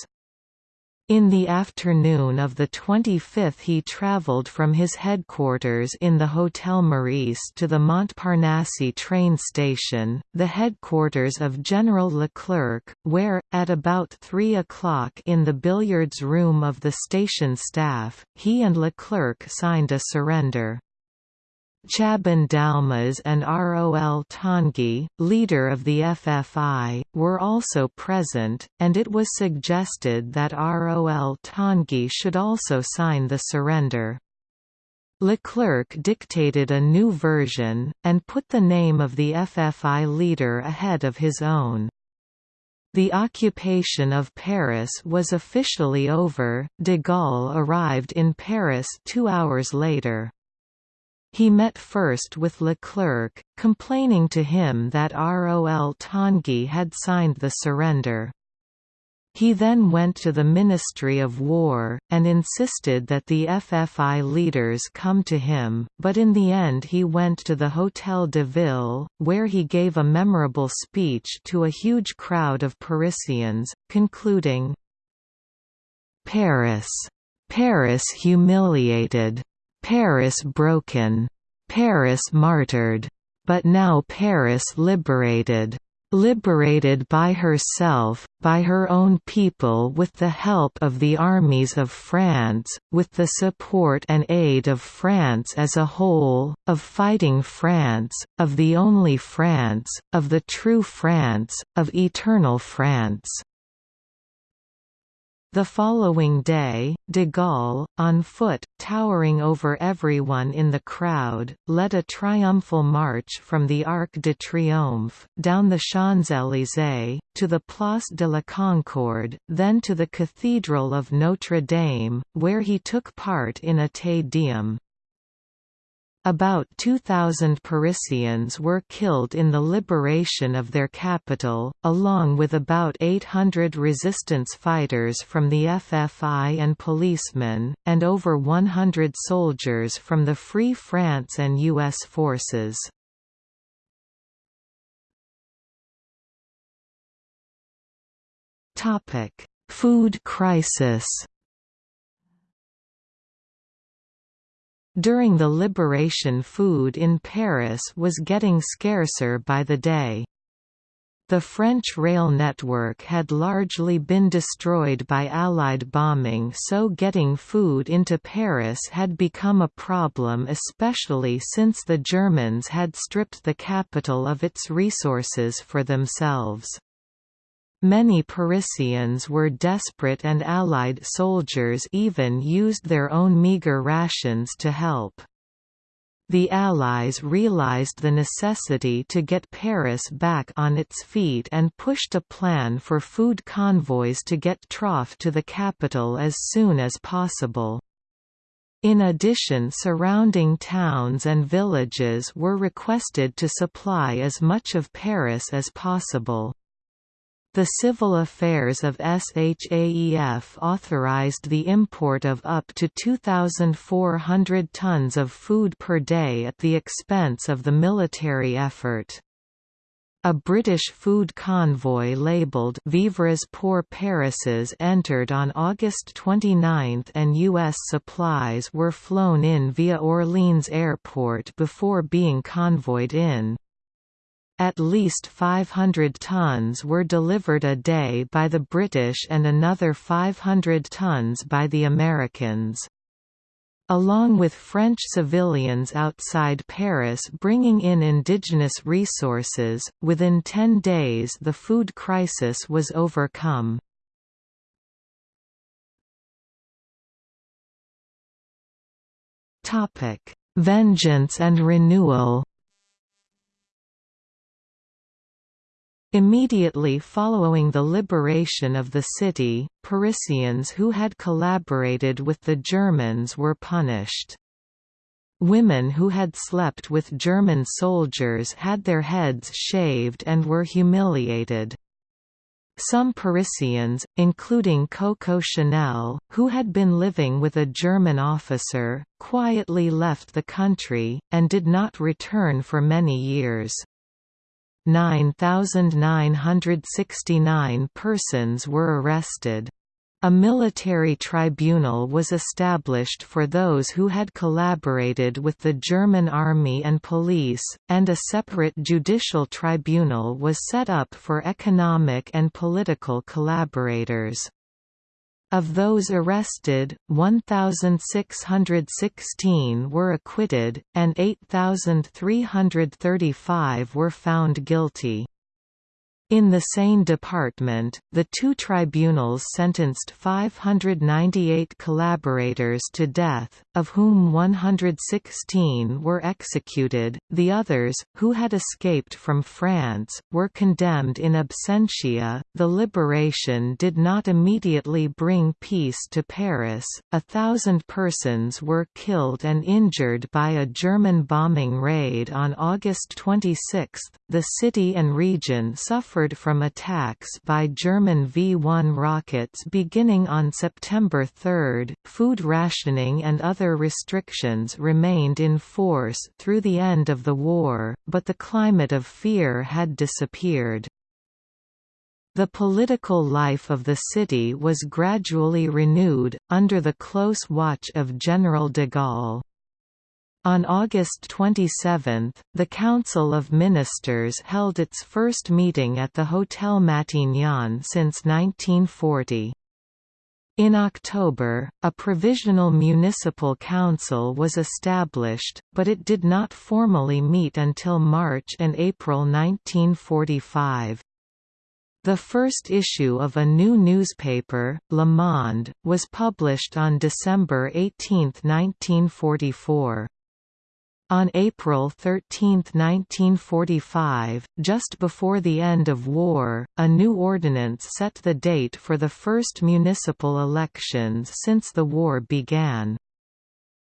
In the afternoon of the 25th he travelled from his headquarters in the Hotel Meurice to the Montparnasse train station, the headquarters of General Leclerc, where, at about 3 o'clock in the billiards room of the station staff, he and Leclerc signed a surrender. Chaban Delmas and Rol Tanguy, leader of the FFI, were also present, and it was suggested that Rol Tanguy should also sign the surrender. Leclerc dictated a new version, and put the name of the FFI leader ahead of his own. The occupation of Paris was officially over, de Gaulle arrived in Paris two hours later. He met first with Leclerc, complaining to him that Rol Tanguy had signed the surrender. He then went to the Ministry of War, and insisted that the FFI leaders come to him, but in the end he went to the Hôtel de Ville, where he gave a memorable speech to a huge crowd of Parisians, concluding, Paris. Paris humiliated. Paris broken. Paris martyred. But now Paris liberated. Liberated by herself, by her own people with the help of the armies of France, with the support and aid of France as a whole, of fighting France, of the only France, of the true France, of eternal France. The following day, de Gaulle, on foot, towering over everyone in the crowd, led a triumphal march from the Arc de Triomphe, down the Champs-Élysées, to the Place de la Concorde, then to the Cathedral of Notre Dame, where he took part in a Te Deum. About 2,000 Parisians were killed in the liberation of their capital, along with about 800 resistance fighters from the FFI and policemen, and over 100 soldiers from the Free France and U.S. forces. Food crisis During the liberation food in Paris was getting scarcer by the day. The French rail network had largely been destroyed by Allied bombing so getting food into Paris had become a problem especially since the Germans had stripped the capital of its resources for themselves. Many Parisians were desperate and Allied soldiers even used their own meagre rations to help. The Allies realized the necessity to get Paris back on its feet and pushed a plan for food convoys to get trough to the capital as soon as possible. In addition surrounding towns and villages were requested to supply as much of Paris as possible. The Civil Affairs of SHAEF authorized the import of up to 2,400 tons of food per day at the expense of the military effort. A British food convoy labelled Vivres pour Parises entered on August 29 and U.S. supplies were flown in via Orleans Airport before being convoyed in. At least 500 tons were delivered a day by the British and another 500 tons by the Americans. Along with French civilians outside Paris bringing in indigenous resources, within 10 days the food crisis was overcome. Vengeance and renewal Immediately following the liberation of the city, Parisians who had collaborated with the Germans were punished. Women who had slept with German soldiers had their heads shaved and were humiliated. Some Parisians, including Coco Chanel, who had been living with a German officer, quietly left the country, and did not return for many years. 9,969 persons were arrested. A military tribunal was established for those who had collaborated with the German army and police, and a separate judicial tribunal was set up for economic and political collaborators. Of those arrested, 1,616 were acquitted, and 8,335 were found guilty. In the same department, the two tribunals sentenced 598 collaborators to death, of whom 116 were executed. The others, who had escaped from France, were condemned in absentia. The liberation did not immediately bring peace to Paris. A thousand persons were killed and injured by a German bombing raid on August 26. The city and region suffered suffered from attacks by German V-1 rockets beginning on September 3. Food rationing and other restrictions remained in force through the end of the war, but the climate of fear had disappeared. The political life of the city was gradually renewed, under the close watch of General de Gaulle. On August 27, the Council of Ministers held its first meeting at the Hotel Matignon since 1940. In October, a provisional municipal council was established, but it did not formally meet until March and April 1945. The first issue of a new newspaper, Le Monde, was published on December 18, 1944. On April 13, 1945, just before the end of war, a new ordinance set the date for the first municipal elections since the war began.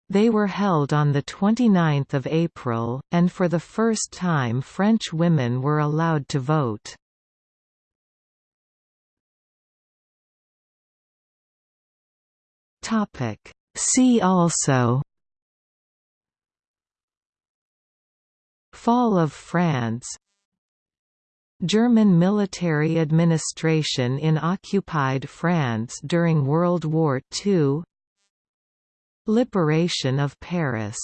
They were held on 29 April, and for the first time French women were allowed to vote. See also Fall of France. German military administration in occupied France during World War II Liberation of Paris